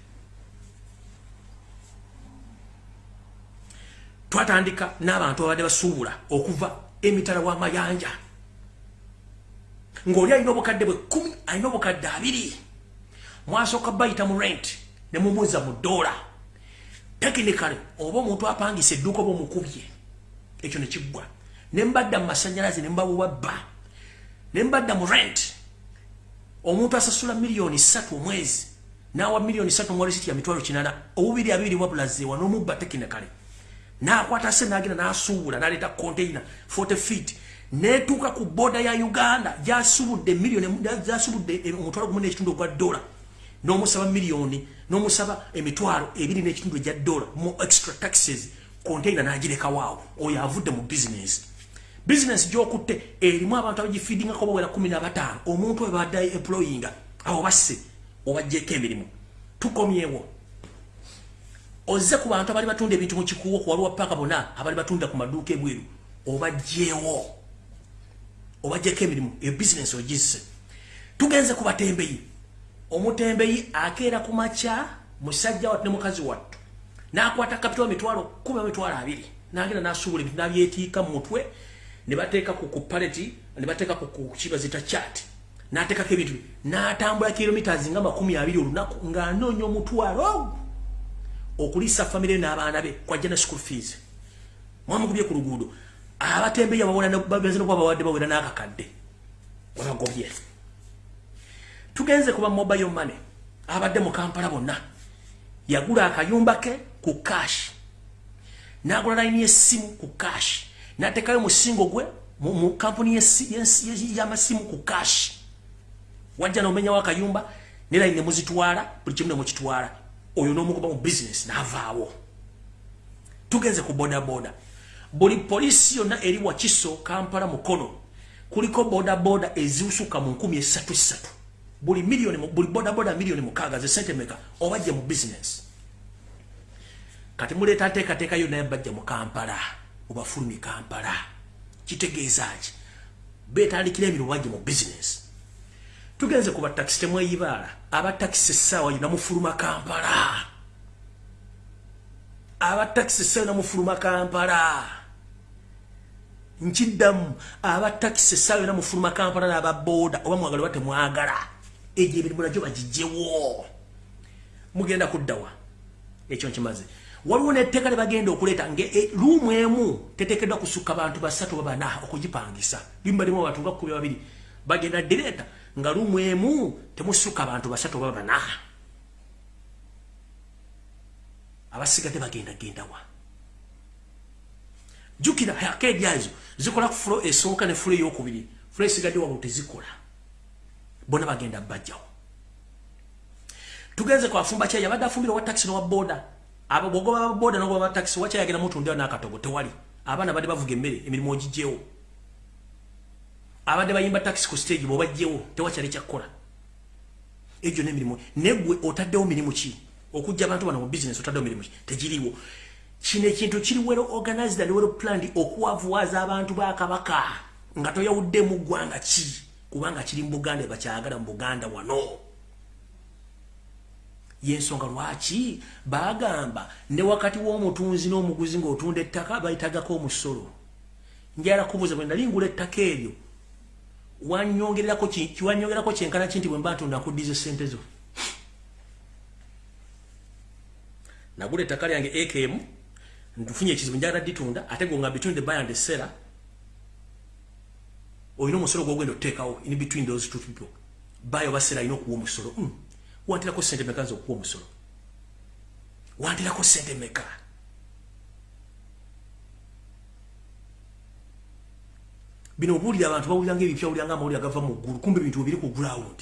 Twatandika n'abantu abadde basuubula okuva emitala w'amayanja ng'oli alina obukadde bwe kumi alina obukadde abiri. Mwasooka bayita mu rent ne mumuza mu ddoola tekinikale oba omuntu apangisa edduuka oba omukubye ekyo ne kiggwa. Ne mbadda mu masanyalaze ne mbabuwa bba ne mbadda mu rent. Omuntu asasula miliyoni ssatu omwezi n'awa miliyoni ssatu mu walisiti ya mitwalo kinana obubiri abiri wabulazeewa n'omubba tekinikale n'akwata se n'agenda n'asuubula n'aleeta container 40 feet. Netuuka ku boda ya uganda gyasubudde miliyoni gyasubudde omutwalo gumu n'ekitundu ogwa dola n'omusaba miliyoni n'omusaba emitwalo ebiri n'ekitundu egya dola mu extra taxes container n'agirekawoawo oyo avudde mu bizinesi bizinesi gyokutte erimu abantu abagifeedingako bawera kumi nabataano omuntu we badde employinga abo basse obajjeko emirimu. Tukomyewo. Ozze ku bantu abali batunda ebintu mu kikuwo kuwaliwa paka bonna abali batunda ku maduuka ebweru obajjeewo obajjeko emirimu ebizinesi ogisse. Tugenze ku batembeyi. Omutembeyi akeera ku makya musajja wattu ne mukazi wattu n'akwata kapita wa mitwalo kumi mitwalo abiri. Ebintu n'abyetiika mu mutwe ne bateeka ku ku paleti ne bateeka ku ku kibazita chat n'ateekako ebintu n'atambula kilomitas nga makumi abiri olunaku ng'anoonya omutwalo okuliisa famire n'abaana be kwajja ne school fees. Mwamugubye ku luguudo. Abatembeya bagenze nokuba bawadde bawera n'akakadde. Webagobye tugenze kuba mobile money abadde mu kampala bonna. Yagula akayumba ke ku kashi nagula layini yessimu ku cash. Nateekayo musingo gwe mu kampuni y'amasimu ku cash. Wajja nomenyawo akayumba ne layini nemuzitwala buli kimu nemukitwala oyo n'omugoba mu bizinesi n'avaawo. Tugenze ku bodaboda. Buli poliisi yonna eri wakiso kampala mukono kuliko bodaboda eziusuka mu nkumi esatu esatu. Buli milioni buli bodaboda milioni mukaaga ze sente meka obajja mu bizinesi kati muleeta nteekateeka yo naye bajja mu kampala obafulumi kampala. Kitegeeza ki? Beetandikira emirimu bajja mu bizinesi tugenze ku batakisi temweyibaala. Abatakisi essaawa yo namufuluma kampala. Abatakisi essaawa yo namufuluma kampala. Nkiddamu abatakisi essaawa yo namufuluma kampala n'ababooda oba mwagala oba temwagala egyo emirimu nagyo bagijjewo mugenda kuddawa. Ekyo nkimaze waliwo netteeka lebagenda okuleeta nga luumu emu teteekeddwa kusukka bantu basatu babana okugipangisa. Limbalimu abantu nga kumi babiri. Bagenda direeta nga lumu emu temusukka abantu basatu oba bana. Abasigadde bagenda gendawa jukira akeedi azo zikola ku fulo esooka ne fulo eyokubiri. Fulo esigadde wabulu tezikola. Bona bagenda bajjawo. Tugenze kwafumba kyayi abadde afumbire owa takisi nowa boda abogoba baboda nogoba batakisi wakyayagenda mutundeo nakatogo tewali. Abaana badde bavuga emmere emirimu ogijjewo. Abadde bayimba taxi ku stage bwobajjewo tewakyali kyakkola. Egyo nemirimu. Negwe otaddewo mirimu ki? Okujja abantu bano mu bisinesi otaddewo mirimu ki? Tegiriwo kino ekintu kiri well organized and well planned okuwavuwaza abantu ba kabaka. Nga toyawuddemu ggwanga ki? Kubanga kiri mu buganda ebakyagala mu buganda wano yensonga lwaki? Bagamba ne wakati w'omutunzi n'omuguzi ng'otunda ettaka bayitagako omusolo. Njala kubuuza bwe nali ngula ettaka eryo kiwanyongerako kyenkana ki nti bwe mba ntunda nkuddiza sente zo? Nagula ettaka lyange akm ntufunye ekizibu njagala ditunda ate gonga between the buy and the seller olina omusolo gwogenda otuteekawo in between those two people. Buy oba seller alina okuwa omusolo. Mm. Wantirako sente meka nza okuwa omusolo. Wantirako sente meka. Bino obuulira abantu bawuliranga ebipya wuliranga amawulire agava mu ggulu kumbe ebintu bibiri ku ground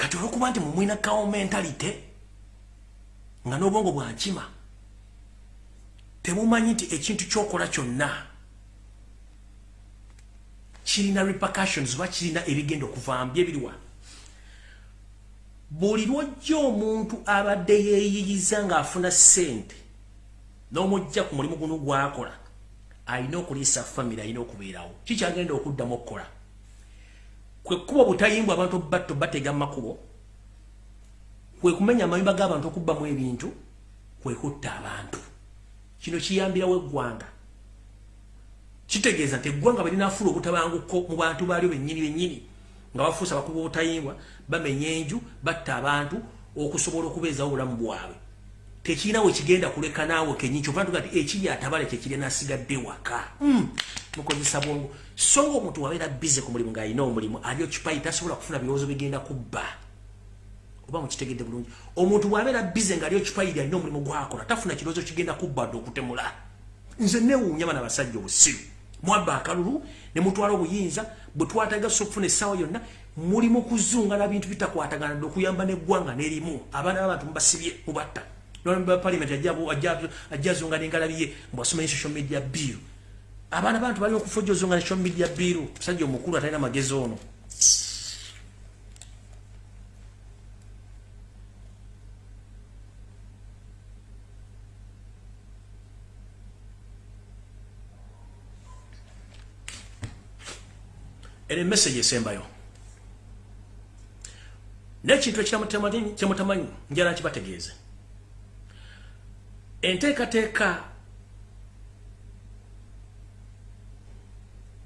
kati olwokuba nti mumwina kawo mentalite nga n'obwongo bwankima temumanyi nti ekintu kyokola kyonna kirina repercussions oba kirina ebigenda okuvaamu byebiriwa buli lwojja omuntu abadde yeeyiyiza ng'afuna ssente n'omujja ku mulimu guno gwakola alina okuliisa famiry alina okubeerawo. Kikyagenda okuddamu okukola? Kwe kkuba butayimbwa abantu batto batega makubo kwe kumenya amayumba g'abantu okubbamu ebintu kwe kutta abantu. Kino kiyambirawo eggwanga kitegeeza nti eggwanga bwe linaafuula obutabanguko mu bantu baalyo bennyini bennyini nga bafuusa bakuba obutayimbwa bamenya enju batta abantu okusobola okubeezawo obulamu bwabwe. Tekirina we kigenda kuleka naawe kenyini kyova ntuga ti ekiri atabale kyekiri nasigadde waka hmm, mukozesa bwongo. So nga omuntu wabeera bize ku mulimu ng'alina omulimu ali okipayi tasobola kufuna birowoozo bigenda kubba oba mukitegedde bulungi. Omuntu bwabeera bize ng'ali okipayiri alina omulimu gwakola tafuna kirowoozo kigenda kubba dde okutemula. Nze newuunya bana basajja obusiru. Mwabba akalulu ne mutwala obuyinza bwe twatagasa okufuna essaawa yonna muli mu kuzungana bintu bitakwatagana dde okuyamba n'eggwanga n'erimu. Abaana b'abantu mubasibye mubatta. Nolpaliament ajja azungana engalabiye mbwasomanye social media bill abaana bantu balina okufujja ozungana social media bill musajja omukulu atalina magezi ono ene message esembayo nekintu ekyamutamanyi njala nkibategeeze enteekateeka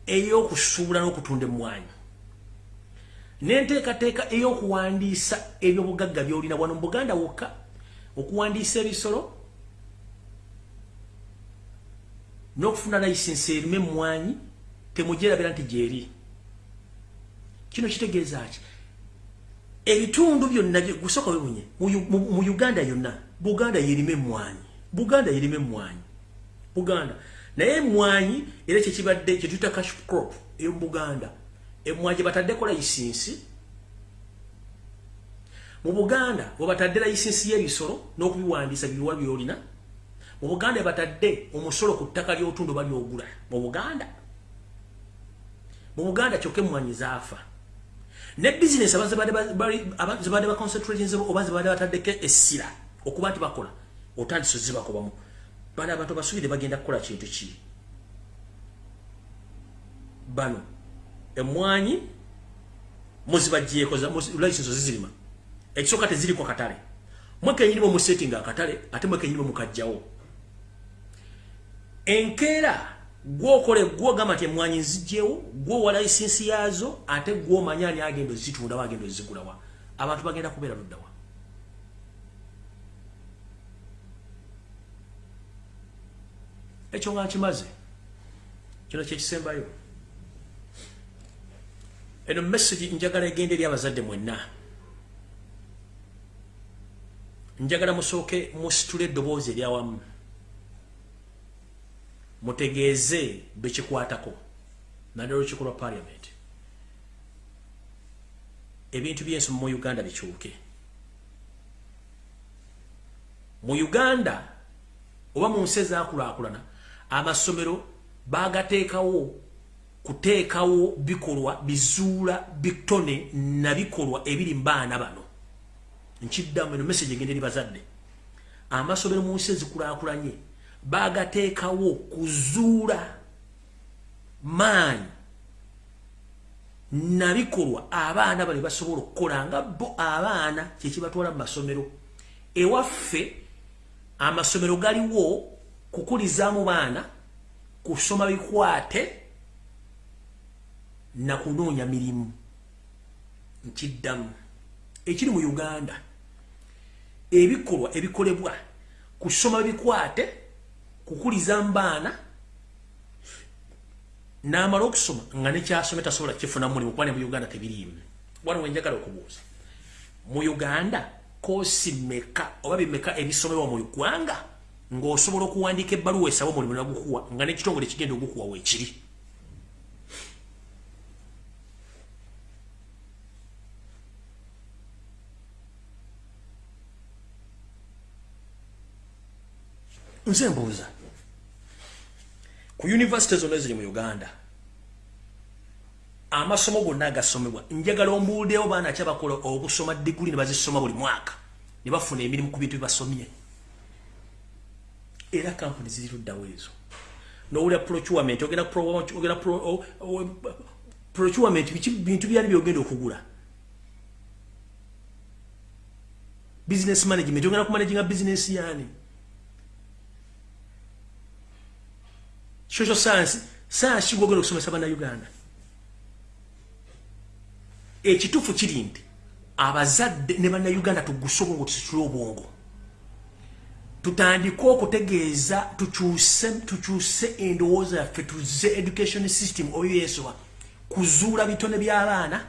ey'okusuubula n'okutunda emmwanyi. N'enteekateeka ey'okuwandiisa ebyobugagga byolina. Wano mu buganda wokka okuwandiisa ebisolo n'okufuna layisensi erime emmwanyi temugyerabira nti gyeri kino kitegeeza ki? Ebitundu byonna gusooka webunye mu uganda yonna buganda yerime emmwanyi buganda yerime emmwanyi buganda. Naye emmwanyi era kyekibadde kyetuyita cash crop eyomubuganda emmwanyi gyebatadde layisensi mu buganda webatadde layisensi y'ebisolo n'okubiwandiisa bibiwa byolina mu buganda batadde omusolo ku ttaka ly'otundu balyogula mu buganda. Mu buganda kyokka emmwanyi zaafa ne bizinesi abazibadde baconcentratinze oba zibadde bataddeko essira okuba nti bakola otandise zibakobamu bano abantu basubire bagenda kukola kintu ki? Bano emmwanyi muzibajjeeko licensi zizirima. Ekisooka teziriko katale mwekenyinimu musetting akatale ate mwekenyinimu mukajjawo enkeera gwokole gwogamba nti emwanyi nzijjewo gwowa layisinsi yaazo ate gwomanya ani agenda ozitunda wagenda ozigulawa abantu bagenda kubeera luddawa ekyo nga nkimaze kino kyekisembayo eno messagi njagala egenda eri abazadde mwenna. Njagala musooke musitule eddoboozi eryawamu mutegeeze bekikwatako naddala olukiiko lwa paliament ebintu byensoma mu uganda bikyuke. Mu uganda oba mu nsi ezakulaakulana amasomero bagateekawo kuteekawo bikolwa bizuula bitone na bikolwa ebiri mbaana bano. Nkiddamu eno message egenda eri bazadde. Amasomero mu nsi ezikulaakulanye bagateekawo kuzuula maanyi nabikolwa abaana bali basobola okukola nga bo abaana kyekibatwala mu masomero. Ewaffe amasomero galiwo kukulizaamu baana kusoma bikwate nakunoonya mirimu. Nkiddamu. Ekiri mu uganda ebikolwa ebikolebwa kusoma bikwate kukuliza mbaana namala okusoma nga nekyasome tasobola kifuna mulimu kuba ne mu uganda tebiriimu. Wano wenjagala okubuuza mu uganda kosi meka oba bimeka ebisomebwa mu ggwanga ng'osobola okuwandiika ebbaluwa esaba omulimu nagukuwa nga nekitongole kigenda ogukuwa weekiri nze mbuuza ku university zonna eziri mu uganda amasomo gonna agasomebwa njagala ombuuliddewo baana ki abakola okusoma diguli ne bazisoma buli mwaka? Ne bafuna emirimu ku bintu bibasomye era kampuni ziri luddawo ezo. Nowulira procurement ogenda procurement bintu byali byogenda okugula? Business management ogenda kumanaginga business yani social science science gwogera okusomesa bana uganda ekituufu kiri nti abazadde ne bana uganda tuguse obwongo tusitule obwongo. Tutandike okutegeeza tukyuse endowooza yaffe tuze education system oyo yesoba kuzuula bitone by'abaana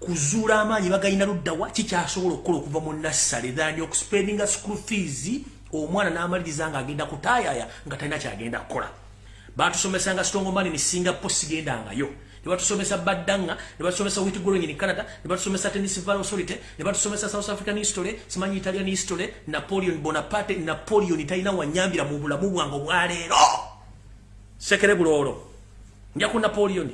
kuzuula amaanyi bagayina luddawa kikyasobola okukola okuva mu nassale thani okuspendinga school fees omwana n'amaliriza ng'agenda kutaayaya nga talina kyagenda kukola batusomesa nga strong money ni Singapore sigenda ngayo. Ne batusomesa badanga ne batusomesa wheat growing in Canada ne batusomesa tennis valley authority ne batusomesa South African history simanyi Italian history Napoleon Bonaparte Napoleon italina wanyambira mu bulamu bwango bwaleero sekere bulolo nja ku Napoleon.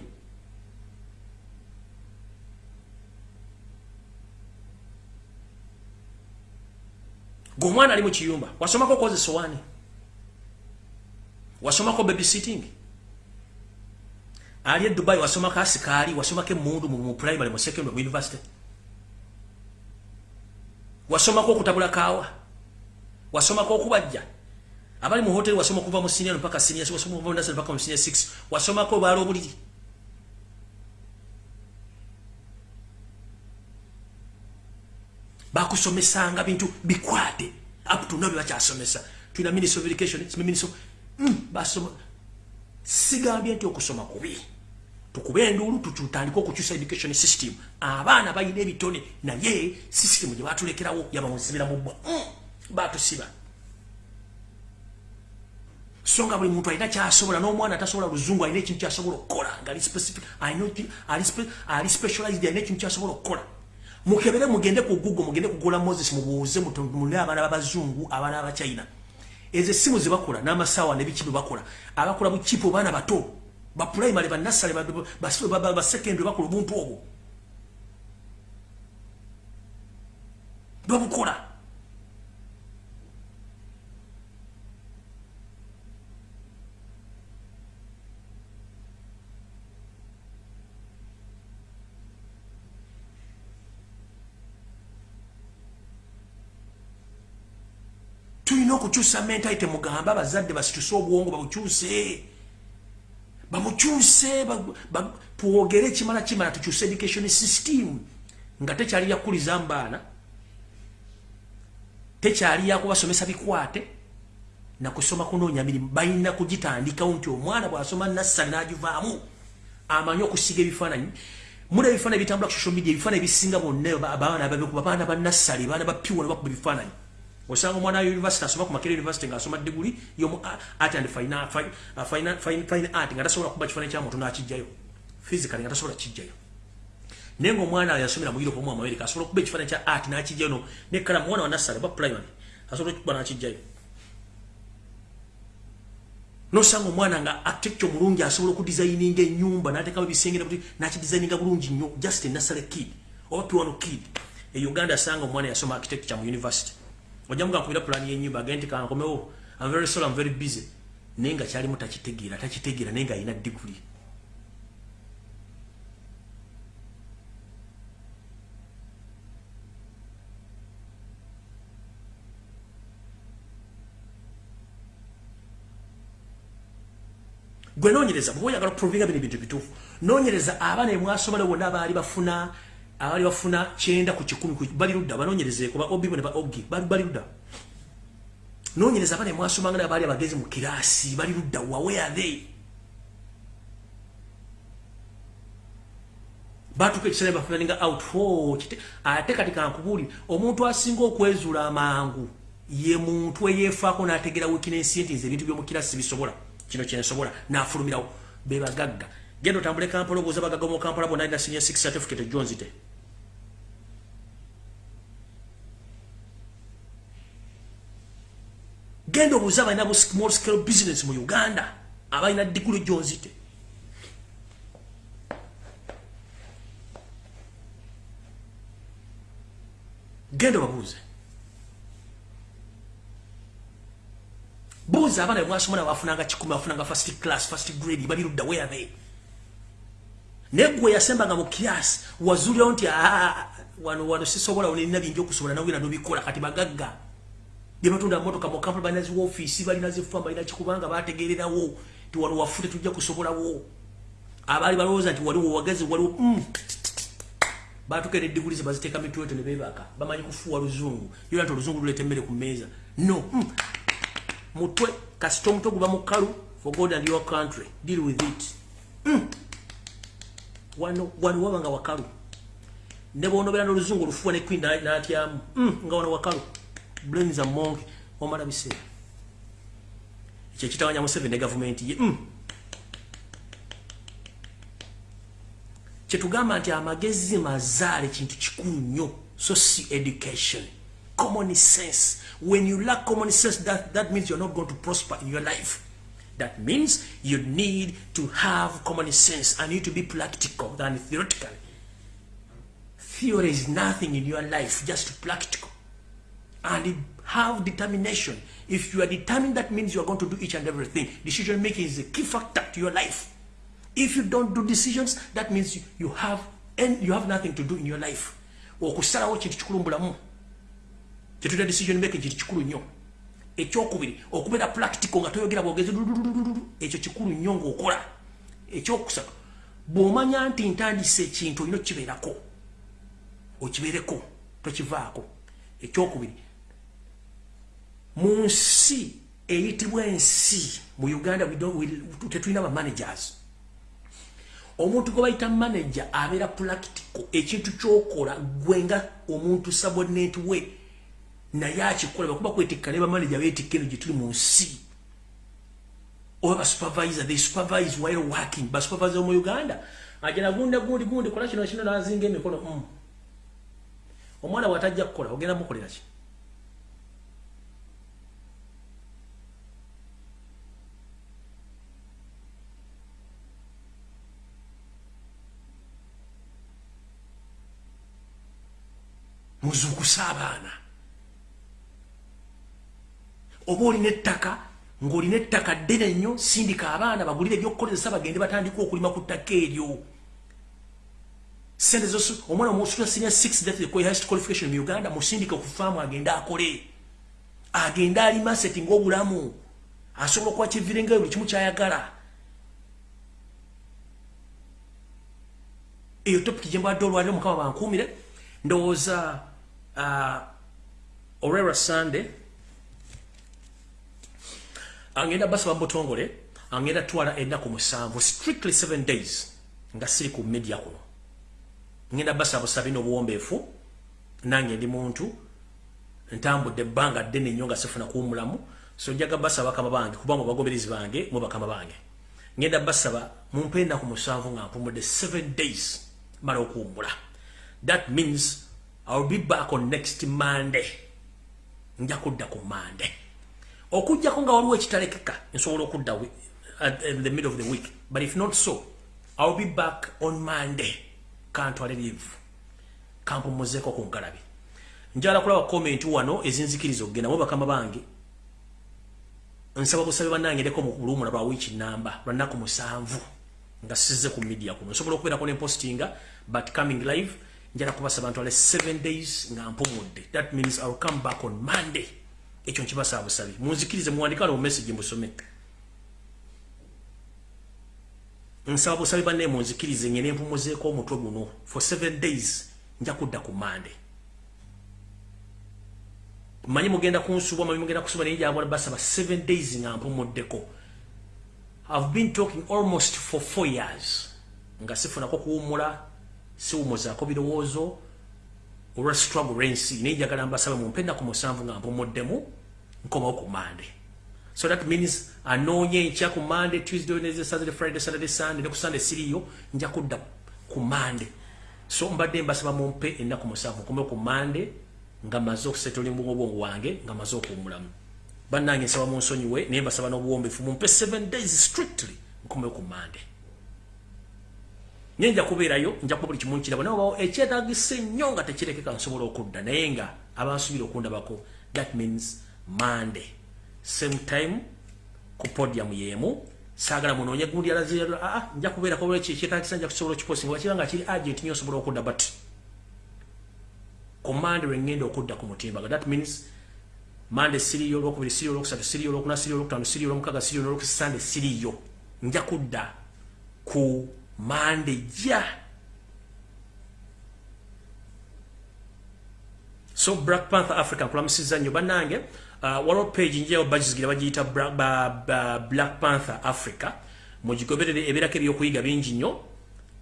Gomwana ali mu kiyumba wasomako koze sowani wasomako babysitting. Ali dubai wasomako asikaali wasomako emundu mu primary mu secondary mu university. Wasomako okutabula kaawa wasomako okubajja abali mu hoteli wasoma okuva mu senior mpaka senior wasoma okuva mu nursery mpaka mu senior 6 wasomako baala obuliri bakusomesanga bintu bikwate up to now byebakyasomesa tulina minister of education minister basoma sigambye nti okusoma kubi tukube enduulu tutandike okukyusa education system abaana balina ebitone naye system gye batulekerawo yabawuzibira mu bbwa mm, batusiba so nga buli muntu alina kyasobola n'omwana tasobola luzungu alina ekintu kyasobola okukola ngaali specialized alina ekintu kyasobola okukola mukebere mugende ku google mugende kugula moses mubuuze mule abaana babazungu abaana abachina ezo essimu zebakola n'amasaawa nebiki bwe bakola. Abakola bukipu baana bato baprimary banasale basekendary bakola obuntu obwo. Babukola tulina okukyusa mentalite mugambe abazadde basituse obwongo babukyuse bamukyuse twogere kimala kimala tukyuse education system nga tekyali yakuliza mubaana tekyali yakubasomesa bikwate nakusoma kunoonya mirimu balina kugitandikawo nti omwana bwasoma nassali nagivaamu amanyi okusiga ebifaananyi muna ebifaananyi bitambula ku social media ebifaananyi ebisinga bonna abaana babikuba baana banassali baana bapiwa nebakuba ebifaananyi osanga omwana wa university asoma ku makere university ngaasoma diguli yomu art and fine, fine, fine, fine, art nga tasobola kuba kifaananyi kya muntu n'akijjayo physically nga tasobola kijjayo naye ngaomwana yasomera mu europe omu america asobola okuba ekifaananyi kya art n'akijjayo no nekala mwana wa nassale oba primary asobola okuba n'akijjayo nosanga omwana nga architecture mulungi asobola okudesigninga ennyumba n'ateekamu ebisengera buti n'akidesigninga bulungi nnyo just enasale kid oba piwano kid. E uganda asanga omwana yasoma architecture mu university ojja muga nkubira pulani y'ennyumba agende nti kankomewo. I'm very sorry I'm very busy. Naye nga kyalimu takitegeera takitegeera naye nga alina diguli. Gwe noonyereza bwe oyagala okuprovinga bino ebintu bituufu noonyereza abaana emwasomale wonna abaali bafuna abali bafuna kyenda ku kikumi bali ludda banoonyereze kuba obibo ne ba ogi bali ludda. Noonyereza abana mwasomanga naye baali abagezi mu kiraasi bali ludda wa where are they? Batuka ekiseera bafunaninga out. Ate kati kankubuuli omuntu asinga okwezuula amangu ye muntu eyeefaako n'ategera wikinensi nti nze ebintu by'omukirasi bisobola kino kyensobola n'afulumirawo. Be bagagga genda otambule kampala obuuza bagagga mu kampala bonna alina senior six certificate jonzite genda obuuza abalina bu small scale business mu uganda abalina diguli jonzite genda obabuuze. Buuza abaana bemwasomona bafunanga kikumi bafunanga first class first grade bali ludda where they negwe yasembanga mu kiasi wazulirawo nti wano wano sisobola nina bingi okusobola nawira nobikola kati bagagga. Byebatunda motoka mu kampala balina ziwoofiisi balina zifamba balina kikubanga bategererawo ti wano wafute tujja kusobolawo. Abaali balowooza nti waliwo wagezi waliwo mm. batuka nediguli zebaziteeka mitweto nebebaka bamanyi kufuuwa luzungu. Yola nti oluzungu luleeta emmere ku mmeeza. No mm. mutwe kasita omutwe guba mukalu for god and your country deal with it. Mm. Wano wano wabanga wakalu. Ne bwonobera n'oluzungu olufuwa ne queen n'atyamu. Mm, nga wano wakalu. Brains a monk omala biseera. Ekyo ekitawanya museveni ne gavumenti ye. Mm. kyetugamba nti amagezi mazaale kintu kikulu nnyo soci education. Common sense. When you lack common sense that, that means you're not going to prosper in your life That means you need to have common sense and you need to be practical than theoretical. Theory is nothing in your life, just practical. And have determination. If you are determined, that means you are going to do each and everything. Decision making is a key factor to your life. If you don't do decisions, that means you, you have and you have nothing to do in your life. okusalawo kintu kikulu mbulamu kyetulira decision making kintu kikulu nnyo ekyokubiri okubeera practical nga toyogera bwogezi ekyo kikulu nnyo ngaokola ekyokusatu bw'omanya nti ntandisa ekintu olina okibeerako okibeereko tokivaako. Ekyokubiri mu nsi eyitibwa ensi mu uganda tetulina bamanagers omuntu gwe bayita manager abeera practical ekintu kyokola gwenga omuntu subordinate we naye akikola bakuba kwetikka ne bamanager beetikka eno gye tuli mu nsi. Oba basupervisor they supervise while working basupervisor mu uganda. Agenda gunda gundi gundi kola kino kino nazinga emikono mm. omwana bwatajja kukola ogenda mukolera ki? Muzuukusa abaana oba olina ettaka ng'olina ettaka ddene nnyo sindika abaana bagulire ebyokukozesa bagende batandika okulima ku ttaka eryo. Sente omwana omusula senior 6 that the highest qualification mu uganda musindike ku faamu agende akole. Agende alima seti ng'obulamu. Asobola okuba kivirengayo buli kimu kyayagala. Eyo topiki gye mbadde olwaliro mukama bankuumire. Ndowooza uh, olwera sunday angenda basaba mubutongole angenda twala ennaku musanvu strictly seven days nga siri ku media kuno. Ngenda basaba busabi n'obuwombeefu nange ndi muntu ntambudde ebbanga ddene nnyo nga sifuna kuwumulamu so njaga basaba bakama bange kubanga bagoberezi bange mu bakama bange. Ngenda basaba mumpe ennaku musanvu nga mpumudde seven days mala okuwumula that means iwill be back on next monday. Nja kudda ku monday okujjako nga waliwo ekitalekeka nsobola okudda in the middle of the week but if not so iwill be back on monday. Kantwale live kampumuzeeko ku nkalabi njala kulaba komenti wano ezinzikiriza okugenda mu bakama bange. Nsaba busabe bannange ndeko mu luwumula lwa wiiki namba lwanaku musanvu nga sizze ku media kuno. Nsobola okubeerako nempostinga but coming live njala kubasaba ntwale 7 days nga mpumudde. That means iwill come back on monday ekyo nkibasaba busabe munzikirize muwandika no message mbusome. Nsaba busabe banne munzikirize ngene mpumuzeeko omutwe guno. For 7 days nja kudda ku monday. Manyi mugenda kunsuba manyi mugenda kusuba naye jabona basaba 7 days nga mpumuddeko i've been talking almost for 4 years. Nga sifunako kuwumula siwumuzaako birowoozo olwa struggle lwensi naye njagala mbasaba mumpe ennaku musanvu nga mpumuddemu nkomawo ku mande. So that means anoonye enkya ku mande tuesday wednesday saturday friday saturday sunday ne ku sunday siriyo nja kudda ku mande. So mbadde mbasaba mumpe ennaku musanvu nkomewo ku mande nga maze okusetolinga obwongo wange nga maze okuwumulamu. Bannange nsaba munsonyiwe naye mbasaba n'obuwombefu mumpe 7 days strictly nkomewo ku mande nye nja kubeerayo nja kuba buli kimu nkiraba naye obawo ekyetagisa ennyo nga tekirekeka nsobola okudda naye nga abansuubira okundabako that means monday. Same time ku podium yemu saagala munoonye gundi alaze aa nja kubeerako olwekyo ekyetagisa nja kusobola okiposinga. Wakiba nga kiri agent nyo osobola okudda but ku monday lwengenda okudda ku mutimbaga that means monday siriyo olwokubiri siriyo olwokusatu siriyo olwokuna siriyo olwokutaano siriyo olwomukaga siriyo n'olwokusande siriyo nja kudda ku mande ja so black panther africa nkulamusiza nnyo bannange uh, waliwo page njewo bagizigira bagiyita black panther africa. Mugigoberere ebeerako ebyokuyiga bingi nnyo.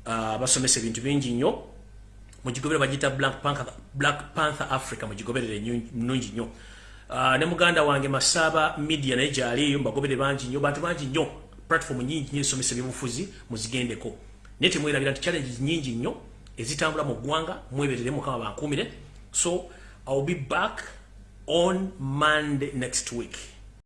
Uh, basomesa ebintu bingi nnyo. Mugigoberere bagiyita black panther, black panther africa mugigoberere nnungi nnyo. Uh, ne muganda wange masaba media naye gyaliyo mbagoberere bangi nnyo bantu bangi nnyo platform nyingi nnyo esomesa ebyobufuzi muzigendeko. Naye temwerabira nti challenges nyingi nnyo ezitambula mu ggwanga mweberere mukama bankuumire. So iwill be back on monday next week